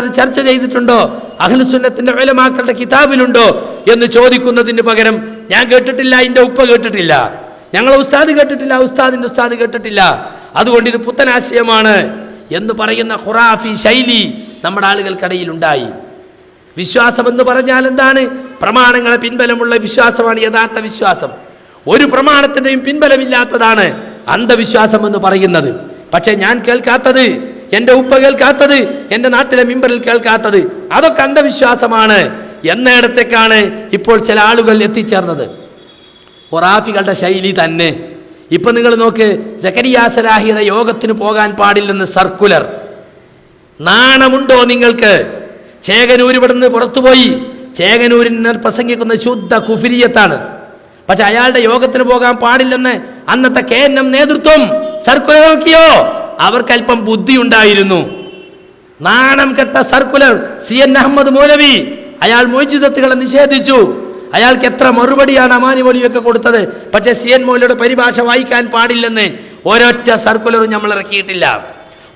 അത് ചർച്ച ചെയ്തിട്ടുണ്ടോ? അഖിലുസുന്നത്തിന്റെ വേലമാക്കളുടെ കിതാബിലുണ്ടോ? എന്ന് ചോദിക്കുന്നതിന് പകരം ഞാൻ കേട്ടിട്ടില്ല എന്റെ ഉപ്പ കേട്ടിട്ടില്ല. ഞങ്ങളെ ഉസ്താദ് കേട്ടിട്ടില്ല ഉസ്താദിന്റെ ഉസ്താദ് കേട്ടിട്ടില്ല. അതുകൊണ്ട് ഇത് പുത്തനാശയമാണ് എന്ന് പറയുന്ന ഖുറാഫി ശൈലി നമ്മുടെ ആളുകൾക്കിടയിൽ ഉണ്ടായി. വിശ്വാസം എന്ന് പറഞ്ഞാൽ എന്താണ്? പ്രമാണങ്ങളെ പിൻബലമുള്ള വിശ്വാസമാണ് യഥാർത്ഥ വിശ്വാസം. ഒരു പ്രമാണത്തിന്റെയും പിൻബലമില്ലാത്തതാണ് അന്ധവിശ്വാസം എന്ന് പറയുന്നത്. പക്ഷേ ഞാൻ കേൾക്കാത്തത് എന്റെ ഉപ്പ കേൾക്കാത്തത് എന്റെ നാട്ടിലെ മിമ്പറിൽ കേൾക്കാത്തത് അതൊക്കെ അന്ധവിശ്വാസമാണ്. എന്നിടത്തേക്കാണ് ഇപ്പോൾ ചില ആളുകൾ എത്തിച്ചേർന്നത്. ഖുറാഫികളുടെ ശൈലി തന്നെ. ഇപ്പൊ നിങ്ങൾ നോക്ക് ജക്കരിയാ സലാഹിയുടെ യോഗത്തിന് പോകാൻ പാടില്ലെന്ന് സർക്കുലർ. നാണമുണ്ടോ നിങ്ങൾക്ക്? ചേകനൂർ ഇവിടുന്ന് പുറത്തുപോയി. ചേകനൂരിന് പ്രസംഗിക്കുന്ന ശുദ്ധ കുഫിരിയത്താണ്. പക്ഷെ അയാളുടെ യോഗത്തിന് പോകാൻ പാടില്ലെന്ന് അന്നത്തെ കെ എൻ എം നേതൃത്വം സർക്കുലർ നോക്കിയോ? അവർക്ക് അല്പം ബുദ്ധി ഉണ്ടായിരുന്നു നാണം കെട്ട സർക്കുലർ സി എൻ അഹമ്മദ് മൗലവി അയാൾ മോചിതത്തുകളെ നിഷേധിച്ചു. അയാൾക്ക് എത്ര മറുപടിയാണ് അമാനി മൗലവിയൊക്കെ കൊടുത്തത്? പക്ഷേ സി എൻ മൗലയുടെ പരിഭാഷ വായിക്കാൻ പാടില്ലെന്ന് ഒരൊറ്റ സർക്കുലറും നമ്മൾ ഇറക്കിയിട്ടില്ല.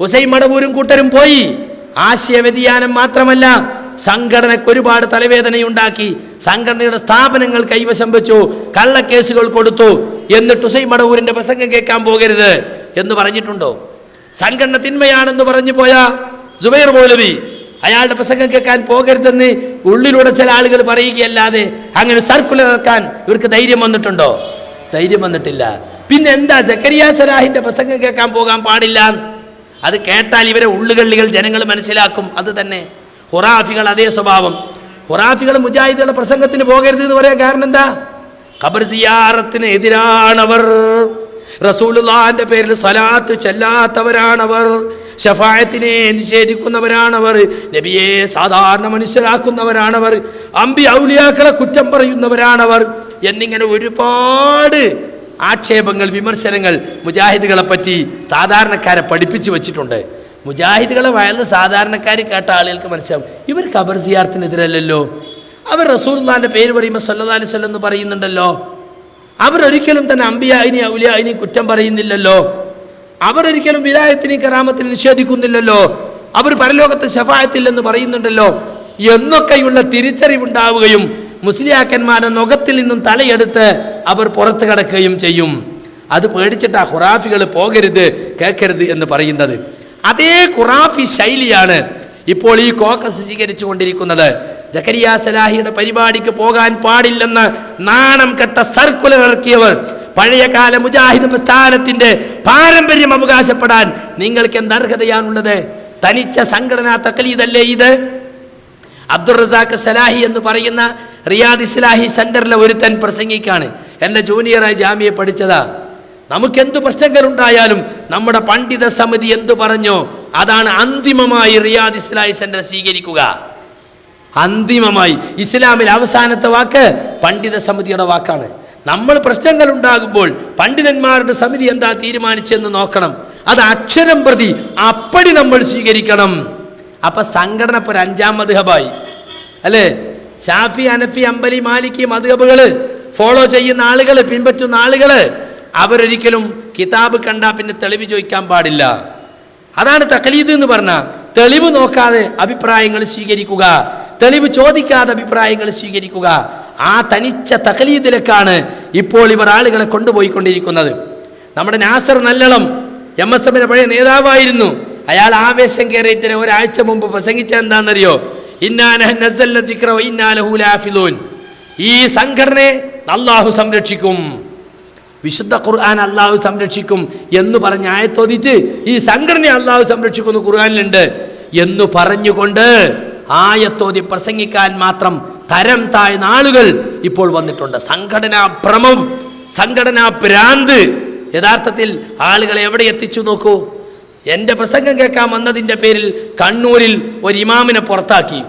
ഉസൈൻ മടവൂരും കൂട്ടരും പോയി. ആശയ വ്യതിയാനം മാത്രമല്ല സംഘടനയ്ക്ക് ഒരുപാട് തലവേദനയുണ്ടാക്കി. സംഘടനയുടെ സ്ഥാപനങ്ങൾ കൈവശം വെച്ചു കള്ളക്കേസുകൾ കൊടുത്തു. എന്നിട്ട് ഉസൈൻ മടവൂരിന്റെ പ്രസംഗം കേൾക്കാൻ പോകരുത് എന്ന് പറഞ്ഞിട്ടുണ്ടോ? സംഘടന തിന്മയാണെന്ന് പറഞ്ഞു പോയ സുബൈർ മൗലവി അയാളുടെ പ്രസംഗം കേൾക്കാൻ പോകരുതെന്ന് ഉള്ളിലൂടെ ചില ആളുകൾ പറയുകയല്ലാതെ അങ്ങനെ സർക്കുലർ ഇറക്കാൻ ഇവർക്ക് ധൈര്യം വന്നിട്ടുണ്ടോ? ധൈര്യം വന്നിട്ടില്ല. പിന്നെ എന്താ സക്കരിയ സലാഹിന്റെ പ്രസംഗം കേൾക്കാൻ പോകാൻ പാടില്ല? അത് കേട്ടാൽ ഇവരെ ഉള്ളുകള്ളികൾ ജനങ്ങൾ മനസ്സിലാക്കും. അത് തന്നെ ഹുറാഫികൾ അതേ സ്വഭാവം. ഹുറാഫികൾ മുജാഹിദുകളുടെ പ്രസംഗത്തിന് പോകരുത് എന്ന് പറയാൻ കാരണം എന്താ? ഖബർ സിയാറത്തിന് എതിരാണവർ. റസൂലുള്ളാന്റെ പേരിൽ സലാത്ത് ചെല്ലാത്തവരാണവർ ഷഫായത്തിനെ നിഷേധിക്കുന്നവരാണവർ നബിയെ സാധാരണ മനുഷ്യരാക്കുന്നവരാണവർ അമ്പി ഔലിയാക്കളെ കുറ്റം പറയുന്നവരാണവർ എന്നിങ്ങനെ ഒരുപാട് ആക്ഷേപങ്ങൾ വിമർശനങ്ങൾ മുജാഹിദുകളെ പറ്റി സാധാരണക്കാരെ പഠിപ്പിച്ചു വെച്ചിട്ടുണ്ട്. മുജാഹിദുകളെ വയന്ന് സാധാരണക്കാർ കേട്ട ആളുകൾക്ക് മനസ്സിലാവും ഇവർ ഖബർ സിയാർത്തിനെതിരല്ലല്ലോ. അവർ റസൂൽ പേര് പറയുമ്പോൾ സല്ലല്ലാഹു അലൈഹി എന്ന് പറയുന്നുണ്ടല്ലോ. അവരൊരിക്കലും തന്നെ അമ്പിയായിനി ഔലിയായിനി കുറ്റം പറയുന്നില്ലല്ലോ. അവരൊരിക്കലും വിലായത്തിനെയും കറാമത്തിനെ നിഷേധിക്കുന്നില്ലല്ലോ. അവർ പരലോകത്ത് ഷഫായത്തില്ലെന്ന് പറയുന്നുണ്ടല്ലോ. എന്നൊക്കെയുള്ള തിരിച്ചറിവുണ്ടാവുകയും മുസ്ലിയാക്കന്മാരുടെ നുഖത്തിൽ നിന്നും തലയെടുത്ത് അവർ പുറത്തു കടക്കുകയും ചെയ്യും. അത് പേടിച്ചിട്ട് ആ ഖുറാഫികൾ പോകരുത് കേൾക്കരുത് എന്ന് പറയുന്നത്. അതേ ഖുറാഫി ശൈലിയാണ് ഇപ്പോൾ ഈ കോക്കസ് സ്വീകരിച്ചു കൊണ്ടിരിക്കുന്നത് ജക്കരിയ സലാഹിയുടെ പരിപാടിക്ക് പോകാൻ പാടില്ലെന്ന് നാണം കെട്ട സർക്കുലർ ഇറക്കിയവർ പഴയകാല മുജാഹിദ് പ്രസ്ഥാനത്തിന്റെ പാരമ്പര്യം അവകാശപ്പെടാൻ നിങ്ങൾക്ക് എന്ത് അർഹതയാണുള്ളത്? തനിച്ച സംഘടനാ തക്കലീതല്ലേ ഇത്? അബ്ദുൾ റസാഖ് സലാഹി എന്ന് പറയുന്ന റിയാദ് ഇസ്ലാഹി സെന്ററിലെ ഒരുത്തൻ പ്രസംഗിക്കാണ്. എന്റെ ജൂനിയറായി ജാമ്യ പഠിച്ചതാ. നമുക്കെന്ത് പ്രശ്നങ്ങളുണ്ടായാലും നമ്മുടെ പണ്ഡിത സമിതി എന്തു പറഞ്ഞോ അതാണ് അന്തിമമായി റിയാദ് ഇസ്ലാഹി സെന്റർ സ്വീകരിക്കുക. അന്തിമമായി ഇസ്ലാമിൽ അവസാനത്തെ വാക്ക് പണ്ഡിത സമിതിയുടെ വാക്കാണ്. നമ്മൾ പ്രശ്നങ്ങൾ ഉണ്ടാകുമ്പോൾ പണ്ഡിതന്മാരുടെ സമിതി എന്താ തീരുമാനിച്ചെന്ന് നോക്കണം. അത് അക്ഷരം പ്രതി അപ്പടി നമ്മൾ സ്വീകരിക്കണം. അപ്പൊ സംഘടന ഇപ്പൊ ഒരു അഞ്ചാം മധുഹബായി. അല്ലേ? ഷാഫി അനഫി അമ്പലി മാലിക്കി മധുഹബുകൾ ഫോളോ ചെയ്യുന്ന ആളുകൾ പിൻപറ്റുന്ന ആളുകൾ അവരൊരിക്കലും കിതാബ് കണ്ടാ പിന്നെ തെളിവ് ചോദിക്കാൻ പാടില്ല. അതാണ് തക്കലീദ് എന്ന് പറഞ്ഞ തെളിവ് നോക്കാതെ അഭിപ്രായങ്ങൾ സ്വീകരിക്കുക. തെളിവ് ചോദിക്കാതെ അഭിപ്രായങ്ങൾ സ്വീകരിക്കുക. ആ തനിച്ച തകലീദിലേക്കാണ് ഇപ്പോൾ ഇവർ ആളുകളെ കൊണ്ടുപോയിക്കൊണ്ടിരിക്കുന്നത്. നമ്മുടെ നാസർ നല്ലളം എം എസ് എമ്മിന്റെ പഴയ നേതാവായിരുന്നു. അയാൾ ആവേശം കയറിയതിന് ഒരാഴ്ച മുമ്പ് പ്രസംഗിച്ച എന്താണെന്നറിയോ? ഇന്നാലഹൂലാഫിലൂൻ ഈ സംഘടനയെ അള്ളാഹു സംരക്ഷിക്കും. വിശുദ്ധ ഖുർആൻ അള്ളാഹു സംരക്ഷിക്കും എന്ന് പറഞ്ഞ ആയത്തോതിച്ച് ഈ സംഘടനയെ അള്ളാഹു സംരക്ഷിക്കുന്നു ഖുർആനിലുണ്ട് എന്ന് പറഞ്ഞുകൊണ്ട് ആയത്തോതി പ്രസംഗിക്കാൻ മാത്രം തരം താഴ്ന്ന ആളുകൾ ഇപ്പോൾ വന്നിട്ടുണ്ട്. സംഘടനാ ഭ്രമം സംഘടനാ ഭ്രാന്ത്. യഥാർത്ഥത്തിൽ ആളുകളെ എവിടെ എത്തിച്ചു നോക്കൂ? എന്റെ പ്രസംഗം കേൾക്കാൻ വന്നതിന്റെ പേരിൽ കണ്ണൂരിൽ ഒരു ഇമാമിനെ പുറത്താക്കി.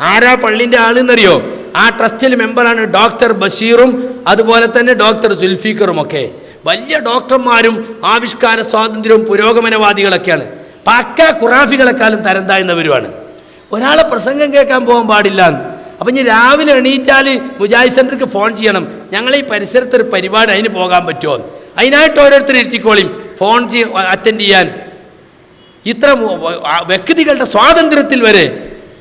ആരാ പള്ളിന്റെ ആളെന്നറിയോ? ആ ട്രസ്റ്റിൽ മെമ്പറാണ് ഡോക്ടർ ബഷീറും അതുപോലെ തന്നെ ഡോക്ടർ സുൽഫീഖറും ഒക്കെ. വലിയ ഡോക്ടർമാരും ആവിഷ്കാര സ്വാതന്ത്ര്യവും പുരോഗമനവാദികളൊക്കെയാണ്. പക്ക ഖുറാഫികളെക്കാളും തരം താഴ്ന്നവരുമാണ്. ഒരാളെ പ്രസംഗം കേൾക്കാൻ പോകാൻ പാടില്ല അപ്പം ഇനി രാവിലെ എണീറ്റാൽ മുജാഹിദ് സെന്റർക്ക് ഫോൺ ചെയ്യണം. ഞങ്ങൾ ഈ പരിസരത്ത് ഒരു പരിപാടി അതിന് പോകാൻ പറ്റുമോ അതിനായിട്ട് ഓരോരുത്തർ ഇരുത്തിക്കോളിയും ഫോൺ അറ്റൻഡ് ചെയ്യാൻ. ഇത്ര വ്യക്തികളുടെ സ്വാതന്ത്ര്യത്തിൽ വരെ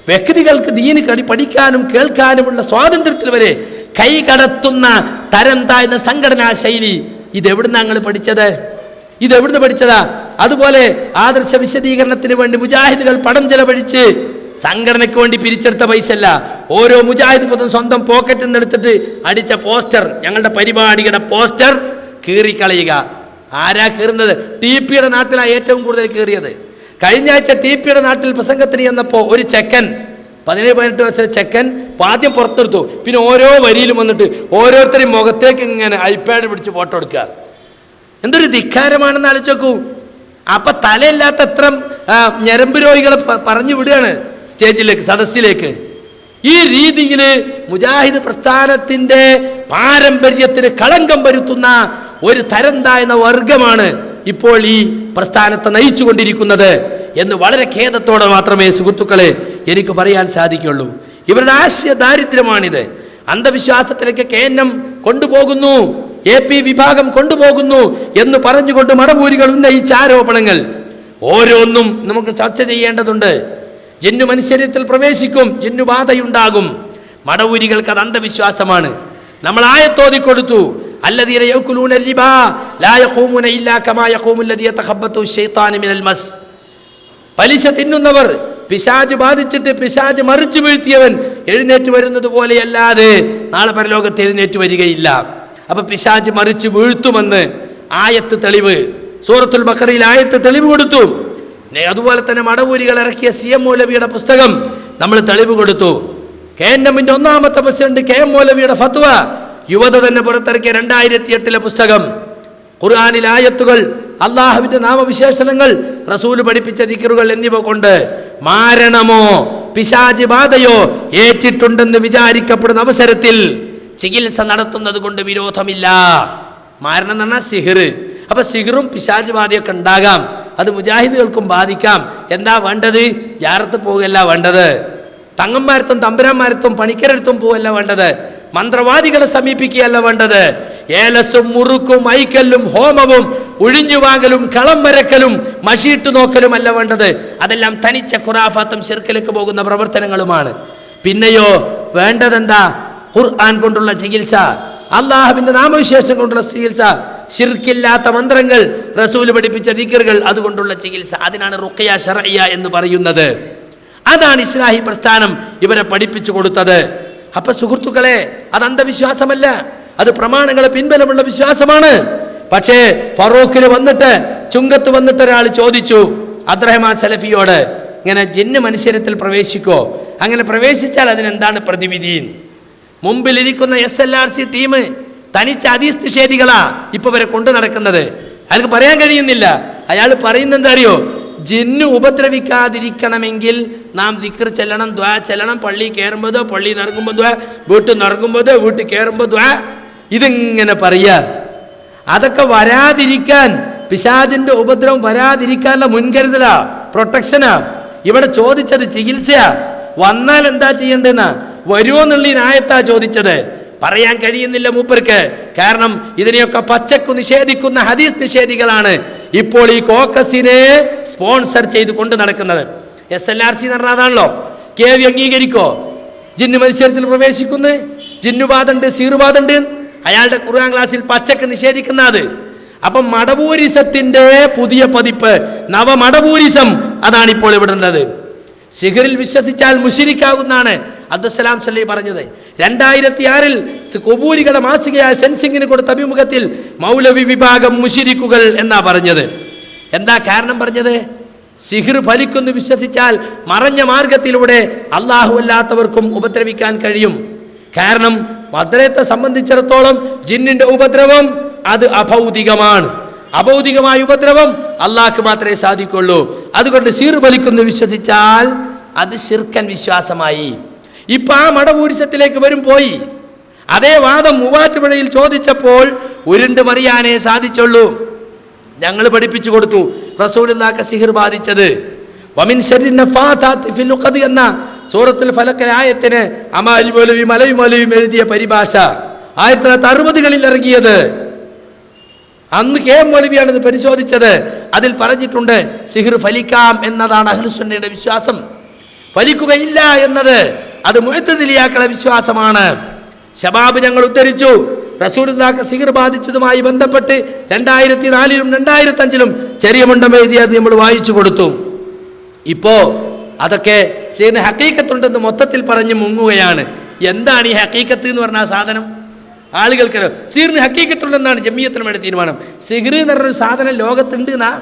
വ്യക്തികൾക്ക് ദീന് കടി പഠിക്കാനും കേൾക്കാനുമുള്ള സ്വാതന്ത്ര്യത്തിൽ വരെ കൈ കടത്തുന്ന തരം താഴ്ന്ന സംഘടനാ ശൈലി ഇതെവിടുന്ന് ഞങ്ങൾ പഠിച്ചത്? ഇതെവിടുന്ന് പഠിച്ചതാ? അതുപോലെ ആദർശ വിശദീകരണത്തിന് വേണ്ടി മുജാഹിദുകൾ പണം ചെലവഴിച്ച് സംഘടനയ്ക്ക് വേണ്ടി പിരിച്ചെടുത്ത പൈസ അല്ല ഓരോ മുജാഹിദ് പൊതും സ്വന്തം പോക്കറ്റിൽ നിന്ന് എടുത്തിട്ട് അടിച്ച പോസ്റ്റർ ഞങ്ങളുടെ പരിപാടിയുടെ പോസ്റ്റർ കീറിക്കളയുക. ആരാ കീറുന്നത്? ടി പിയുടെ നാട്ടിലാണ് ഏറ്റവും കൂടുതൽ കീറിയത്. കഴിഞ്ഞ ആഴ്ച ടി പിയുടെ നാട്ടിൽ പ്രസംഗത്തിന് ചെന്നപ്പോൾ ഒരു ചെക്കൻ പതിനേഴ് പതിനെട്ട് വയസ്സിലെ ചെക്കൻ ആദ്യം പുറത്തെടുത്തു. പിന്നെ ഓരോ വരിയിലും വന്നിട്ട് ഓരോരുത്തരും മുഖത്തേക്ക് ഇങ്ങനെ ഐപാഡ് പിടിച്ച് ഫോട്ടോ എടുക്കുക. എന്തൊരു ധിക്കാരമാണെന്ന് ആലോചിച്ചോക്കൂ അപ്പൊ തലയില്ലാത്ത എത്ര ഞരമ്പ് രോഗികളെ പറഞ്ഞു വിടുകയാണ്. സ്റ്റേജിലേക്ക് സദസ്സിലേക്ക്. ഈ രീതിയിൽ മുജാഹിദ് പ്രസ്ഥാനത്തിന്റെ പാരമ്പര്യത്തിന് കളങ്കം വരുത്തുന്ന ഒരു തരം താഴ്ന്ന വർഗമാണ് ഇപ്പോൾ ഈ പ്രസ്ഥാനത്തെ നയിച്ചുകൊണ്ടിരിക്കുന്നത് എന്ന് വളരെ ഖേദത്തോടെ മാത്രമേ സുഹൃത്തുക്കളെ എനിക്ക് പറയാൻ സാധിക്കുള്ളൂ. ഇവരുടെ ആശയ ദാരിദ്ര്യമാണിത്. അന്ധവിശ്വാസത്തിലേക്ക് കെ എൻ എം കൊണ്ടുപോകുന്നു എ പി വിഭാഗം കൊണ്ടുപോകുന്നു എന്ന് പറഞ്ഞുകൊണ്ട് മടവൂരികൾ ഉന്നയിച്ച ആരോപണങ്ങൾ. ഓരോന്നും നമുക്ക് ചർച്ച ചെയ്യേണ്ടതുണ്ട്. ജിന്നു മനുഷ്യരത്തിൽ പ്രവേശിക്കും ജിന്നു ബാധയുണ്ടാകും. മടവൂരികൾക്ക് അത് അന്ധവിശ്വാസമാണ്. നമ്മൾ ആയത്തോതി കൊടുത്തു. അല്ലതീന യൗക്കുലൂന റിബ ലാ യഖൂമുന ഇല്ലാ കമാ യഖൂമുല്ലദീ യതഖബ്ബത്തു മിനൽ മസ്. പലിശ തിന്നുന്നവർ പിശാജ് ബാധിച്ചിട്ട് പിശാജ് മറിച്ചു വീഴ്ത്തിയവൻ എഴുന്നേറ്റ് വരുന്നത് പോലെയല്ലാതെ നാളെ പരലോകത്ത് എഴുന്നേറ്റ് വരികയില്ല. അപ്പം പിശാജ് മറിച്ച് വീഴ്ത്തുമെന്ന് ആയത്ത് തെളിവ്. സൂറത്തുൽ ബക്കറിയിൽ ആയത്ത് തെളിവ് കൊടുത്തു. അതുപോലെ തന്നെ മടവൂരികൾ ഇറക്കിയ സി എം മൗലവിയുടെ പുസ്തകം നമ്മൾ തെളിവ് കൊടുത്തു. കെ എൻ എമ്മിന്റെ ഒന്നാമത്തെ പ്രസിഡന്റ് കെ എം മൗലവിയുടെ ഫത്വ യുവത തന്നെ പുറത്തിറക്കിയ രണ്ടായിരത്തി എട്ടിലെ പുസ്തകം. ഖുർആാനിൽ ആയത്തുകൾ അള്ളാഹുവിന്റെ നാമവിശേഷണങ്ങൾ റസൂൽ പഠിപ്പിച്ച ദിക്കറുകൾ എന്നിവ കൊണ്ട് മാരണമോ പിശാചി ബാധയോ ഏറ്റിട്ടുണ്ടെന്ന് വിചാരിക്കപ്പെടുന്ന അവസരത്തിൽ ചികിത്സ നടത്തുന്നത് കൊണ്ട് വിരോധമില്ല. മാരണം എന്ന് പറഞ്ഞാൽ സിഹിർ അപ്പൊ സിഹിറും പിശാച് ബാധയൊക്കെ ഉണ്ടാകാം. അത് മുജാഹിദുകൾക്കും ബാധിക്കാം. എന്താ വേണ്ടത്? ജാറത്ത് പോവുകയല്ല വേണ്ടത്. തങ്ങന്മാരത്തും തമ്പുരാന്മാരത്തും പണിക്കരടുത്തും പോവല്ല വേണ്ടത്. മന്ത്രവാദികളെ സമീപിക്കുകയല്ല വേണ്ടത്. ഏലസും മുറുക്കും ഐക്കല്ലും ഹോമവും ഒഴിഞ്ഞുവാങ്ങലും കളം വരക്കലും മഷിയിട്ട് നോക്കലും അല്ല വേണ്ടത്. അതെല്ലാം തനിച്ച ഖുറാഫാത്തും ശിർക്കിലേക്ക് പോകുന്ന പ്രവർത്തനങ്ങളുമാണ്. പിന്നെയോ വേണ്ടതെന്താ? ഖുർആൻ കൊണ്ടുള്ള ചികിത്സ. അള്ളാഹുവിന്റെ നാമവിശേഷം കൊണ്ടുള്ള ചികിത്സ ശിർക്കില്ലാത്ത മന്ത്രങ്ങൾ റസൂൽ പഠിപ്പിച്ച ദിക്കറുകൾ അതുകൊണ്ടുള്ള ചികിത്സ. അതിനാണ് റുഖയ ഷറയ്യ എന്ന് പറയുന്നത്. അതാണ് ഇസ്ലാഹി പ്രസ്ഥാനം ഇവരെ പഠിപ്പിച്ചു കൊടുത്തത്. അപ്പൊ സുഹൃത്തുക്കളെ അത് അന്ധവിശ്വാസമല്ല. അത് പ്രമാണങ്ങളെ പിൻബലമുള്ള വിശ്വാസമാണ്. പക്ഷേ ഫറൂഖിന് വന്നിട്ട് ചുങ്കത്ത് വന്നിട്ട് ഒരാൾ ചോദിച്ചു അബ്രഹ്മാൻ സലഫിയോട് ഇങ്ങനെ ജിന്ന് മനുഷ്യരത്തിൽ പ്രവേശിക്കോ? അങ്ങനെ പ്രവേശിച്ചാൽ അതിനെന്താണ് പ്രതിവിധി? മുമ്പിലിരിക്കുന്ന S L R C team തനിച്ച് അതീസ് നിഷേധികളാ ഇപ്പൊ വരെ കൊണ്ടു നടക്കുന്നത്. അയാൾക്ക് പറയാൻ കഴിയുന്നില്ല. അയാൾ പറയുന്ന എന്താ അറിയോ ജിന്നു ഉപദ്രവിക്കാതിരിക്കണമെങ്കിൽ നാം ദിക്കർ ചെല്ലണം ദ്വാ ചെല്ലണം. പള്ളി കയറുമ്പോഴോ പള്ളി നടക്കുമ്പോൾ ദ്വാ വീട്ടിൽ നിറങ്ങുമ്പോഴോ വീട്ടിൽ കയറുമ്പോൾ ദ്വാ. ഇതിങ്ങനെ പറയാ അതൊക്കെ വരാതിരിക്കാൻ പിശാചിന്റെ ഉപദ്രവം വരാതിരിക്കാനുള്ള മുൻകരുതലാ പ്രൊട്ടക്ഷനാ. ഇവിടെ ചോദിച്ചത് ചികിത്സയാ. വന്നാൽ എന്താ ചെയ്യേണ്ടെന്നാ വരുമോ എന്നുള്ള നായത്താ ചോദിച്ചത്. പറയാൻ കഴിയുന്നില്ല മൂപ്പർക്ക്. കാരണം ഇതിനെയൊക്കെ പച്ചക്കു നിഷേധിക്കുന്ന ഹദീസ് നിഷേധികളാണ് ഇപ്പോൾ ഈ കോക്കസിനെ സ്പോൺസർ ചെയ്ത് കൊണ്ട് നടക്കുന്നത്. എസ് എൽ ആർ സി എന്ന് പറഞ്ഞതാണല്ലോ കെ വി അംഗീകരിക്കോ? ജിന്നു മത്സരത്തിൽ പ്രവേശിക്കുന്നു. ജിന്നുബാധുണ്ട് സീറുബാധുണ്ട് അയാളുടെ ഖുർആൻ ക്ലാസ്സിൽ പച്ചക്ക് നിഷേധിക്കുന്ന അത്. അപ്പം മടപൂരിസത്തിന്റെ പുതിയ പതിപ്പ് നവമടപൂരിസം അതാണ് ഇപ്പോൾ ഇവിടെ ഉള്ളത്. സിഹറിൽ വിശ്വസിച്ചാൽ മുഷിരിക്കാവുന്നതാണ് അബ്ദുസലാം സല്ലി പറഞ്ഞത്. രണ്ടായിരത്തി ആറിൽ കൊബൂരികളുടെ മാസികയായ സെൻസിങ്ങിന് കൊടുത്ത അഭിമുഖത്തിൽ മൗലവി വിഭാഗം മുഷിരിക്കുകൾ എന്നാ പറഞ്ഞത്. എന്താ കാരണം പറഞ്ഞത്? സിഹിർ ഫലിക്കുന്നു വിശ്വസിച്ചാൽ മറഞ്ഞ മാർഗത്തിലൂടെ അള്ളാഹു അല്ലാത്തവർക്കും ഉപദ്രവിക്കാൻ കഴിയും. കാരണം മദ്രയത്തെ സംബന്ധിച്ചിടത്തോളം ജിന്നിന്റെ ഉപദ്രവം അത് അഭൗതികമാണ്. അഭൗതികമായ ഉപദ്രവം അള്ളാഹ്ക്ക് മാത്രമേ സാധിക്കുള്ളൂ. അതുകൊണ്ട് സീർ വലിക്കുന്നു വിശ്വസിച്ചാൽ അത് ശിർക്കൻ വിശ്വാസമായി. ഇപ്പൊ ആ മടപൂരിസത്തിലേക്ക് വരും പോയി. അതേ വാദം മൂവാറ്റുപുഴയിൽ ചോദിച്ചപ്പോൾ ഉരുണ്ട് മറിയാനേ സാധിച്ചുള്ളൂ. ഞങ്ങൾ പഠിപ്പിച്ചു കൊടുത്തു. റസൂലില്ലാക്ക സിഹിർ ബാധിച്ചത്. വമിൻ എന്ന സൂറത്തിൽ ഫലക്കനായത്തിന് അമാരി പോലും മലയും മലയും എഴുതിയ പരിഭാഷ ആയിരത്തി തൊള്ളായിരത്തി അറുപതുകളിൽ ഇറങ്ങിയത്. അന്ന് കെ എം മൗലവിയാണ് ഇത് പരിശോധിച്ചത്. അതിൽ പറഞ്ഞിട്ടുണ്ട് സിഹിർ ഫലിക്കാം എന്നതാണ് അഹ്ലുസുന്നയുടെ വിശ്വാസം. ഫലിക്കുകയില്ല എന്നത് അത് മുഴത്തസിലിയാക്കളെ വിശ്വാസമാണ്. ഷബാബ് ഞങ്ങൾ ഉദ്ധരിച്ചു. റസൂലുല്ലാക്ക് സിഹിർ ബാധിച്ചതുമായി ബന്ധപ്പെട്ട് രണ്ടായിരത്തി നാലിലും രണ്ടായിരത്തി അഞ്ചിലും ചെറിയ മുണ്ടം എഴുതിയത് നമ്മൾ വായിച്ചു കൊടുത്തു. ഇപ്പോ അതൊക്കെ സീന് ഹക്കീക്കത്തുണ്ടെന്ന് മൊത്തത്തിൽ പറഞ്ഞ് മുങ്ങുകയാണ്. എന്താണ് ഈ ഹക്കീക്കത്ത് എന്ന് പറഞ്ഞ സാധനം? ആളുകൾക്ക് സീറിന് ഹക്കീക്കത്തുണ്ടെന്നാണ് ജമ്മിയത്തിനുമായിട്ട് തീരുമാനം. സിഹിർ എന്ന് പറഞ്ഞൊരു സാധനം ലോകത്തുണ്ട് എന്നാ?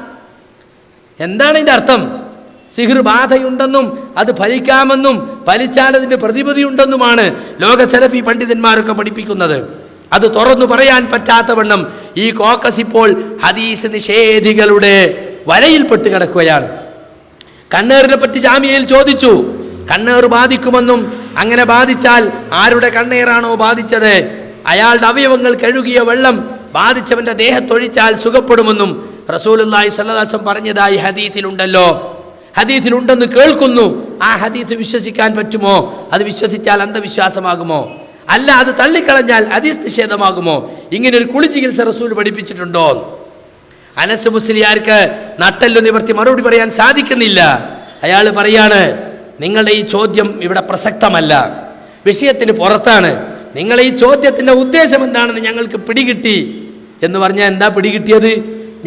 എന്താണ് ഇതിന്റെ അർത്ഥം? സിഹിർ ബാധയുണ്ടെന്നും അത് ഫലിക്കാമെന്നും ഫലിച്ചാൽ അതിന്റെ പ്രതിപതി ഉണ്ടെന്നുമാണ് ലോക സെലഫി പണ്ഡിതന്മാരൊക്കെ പഠിപ്പിക്കുന്നത്. അത് തുറന്നു പറയാൻ പറ്റാത്തവണ്ണം ഈ കോക്കസ് ഇപ്പോൾ ഹദീസ് നിഷേധികളുടെ വലയിൽപ്പെട്ട് കിടക്കുകയാണ്. കണ്ണേറിനെ പറ്റി ജാമ്യയിൽ ചോദിച്ചു. കണ്ണേർ ബാധിക്കുമെന്നും അങ്ങനെ ബാധിച്ചാൽ ആരുടെ കണ്ണേറാണോ ബാധിച്ചത്? അയാളുടെ അവയവങ്ങൾ കഴുകിയ വെള്ളം ബാധിച്ചവന്റെ ദേഹത്തൊഴിച്ചാൽ സുഖപ്പെടുമെന്നും റസൂലുള്ളാഹി സ്വല്ലല്ലാഹു പറഞ്ഞതായി ഹദീസിലുണ്ടല്ലോ. ഹദീസിലുണ്ടെന്ന് കേൾക്കുന്നു. ആ ഹദീസ് വിശ്വസിക്കാൻ പറ്റുമോ? അത് വിശ്വസിച്ചാൽ അന്ധവിശ്വാസമാകുമോ? അല്ല അത് തള്ളിക്കളഞ്ഞാൽ ഹദീസ് നിഷേധമാകുമോ? ഇങ്ങനെ ഒരു കുളി ചികിത്സ റസൂൽ പഠിപ്പിച്ചിട്ടുണ്ടോ? അനസ് മുസ്ലിയാർക്ക് നട്ടല്ലു നിവർത്തി മറുപടി പറയാൻ സാധിക്കുന്നില്ല. അയാൾ പറയാണ് നിങ്ങളുടെ ഈ ചോദ്യം ഇവിടെ പ്രസക്തമല്ല. വിഷയത്തിന് പുറത്താണ്. നിങ്ങളെ ഈ ചോദ്യത്തിന്റെ ഉദ്ദേശം എന്താണെന്ന് ഞങ്ങൾക്ക് പിടികിട്ടി എന്ന് പറഞ്ഞാൽ എന്താ പിടികിട്ടിയത്?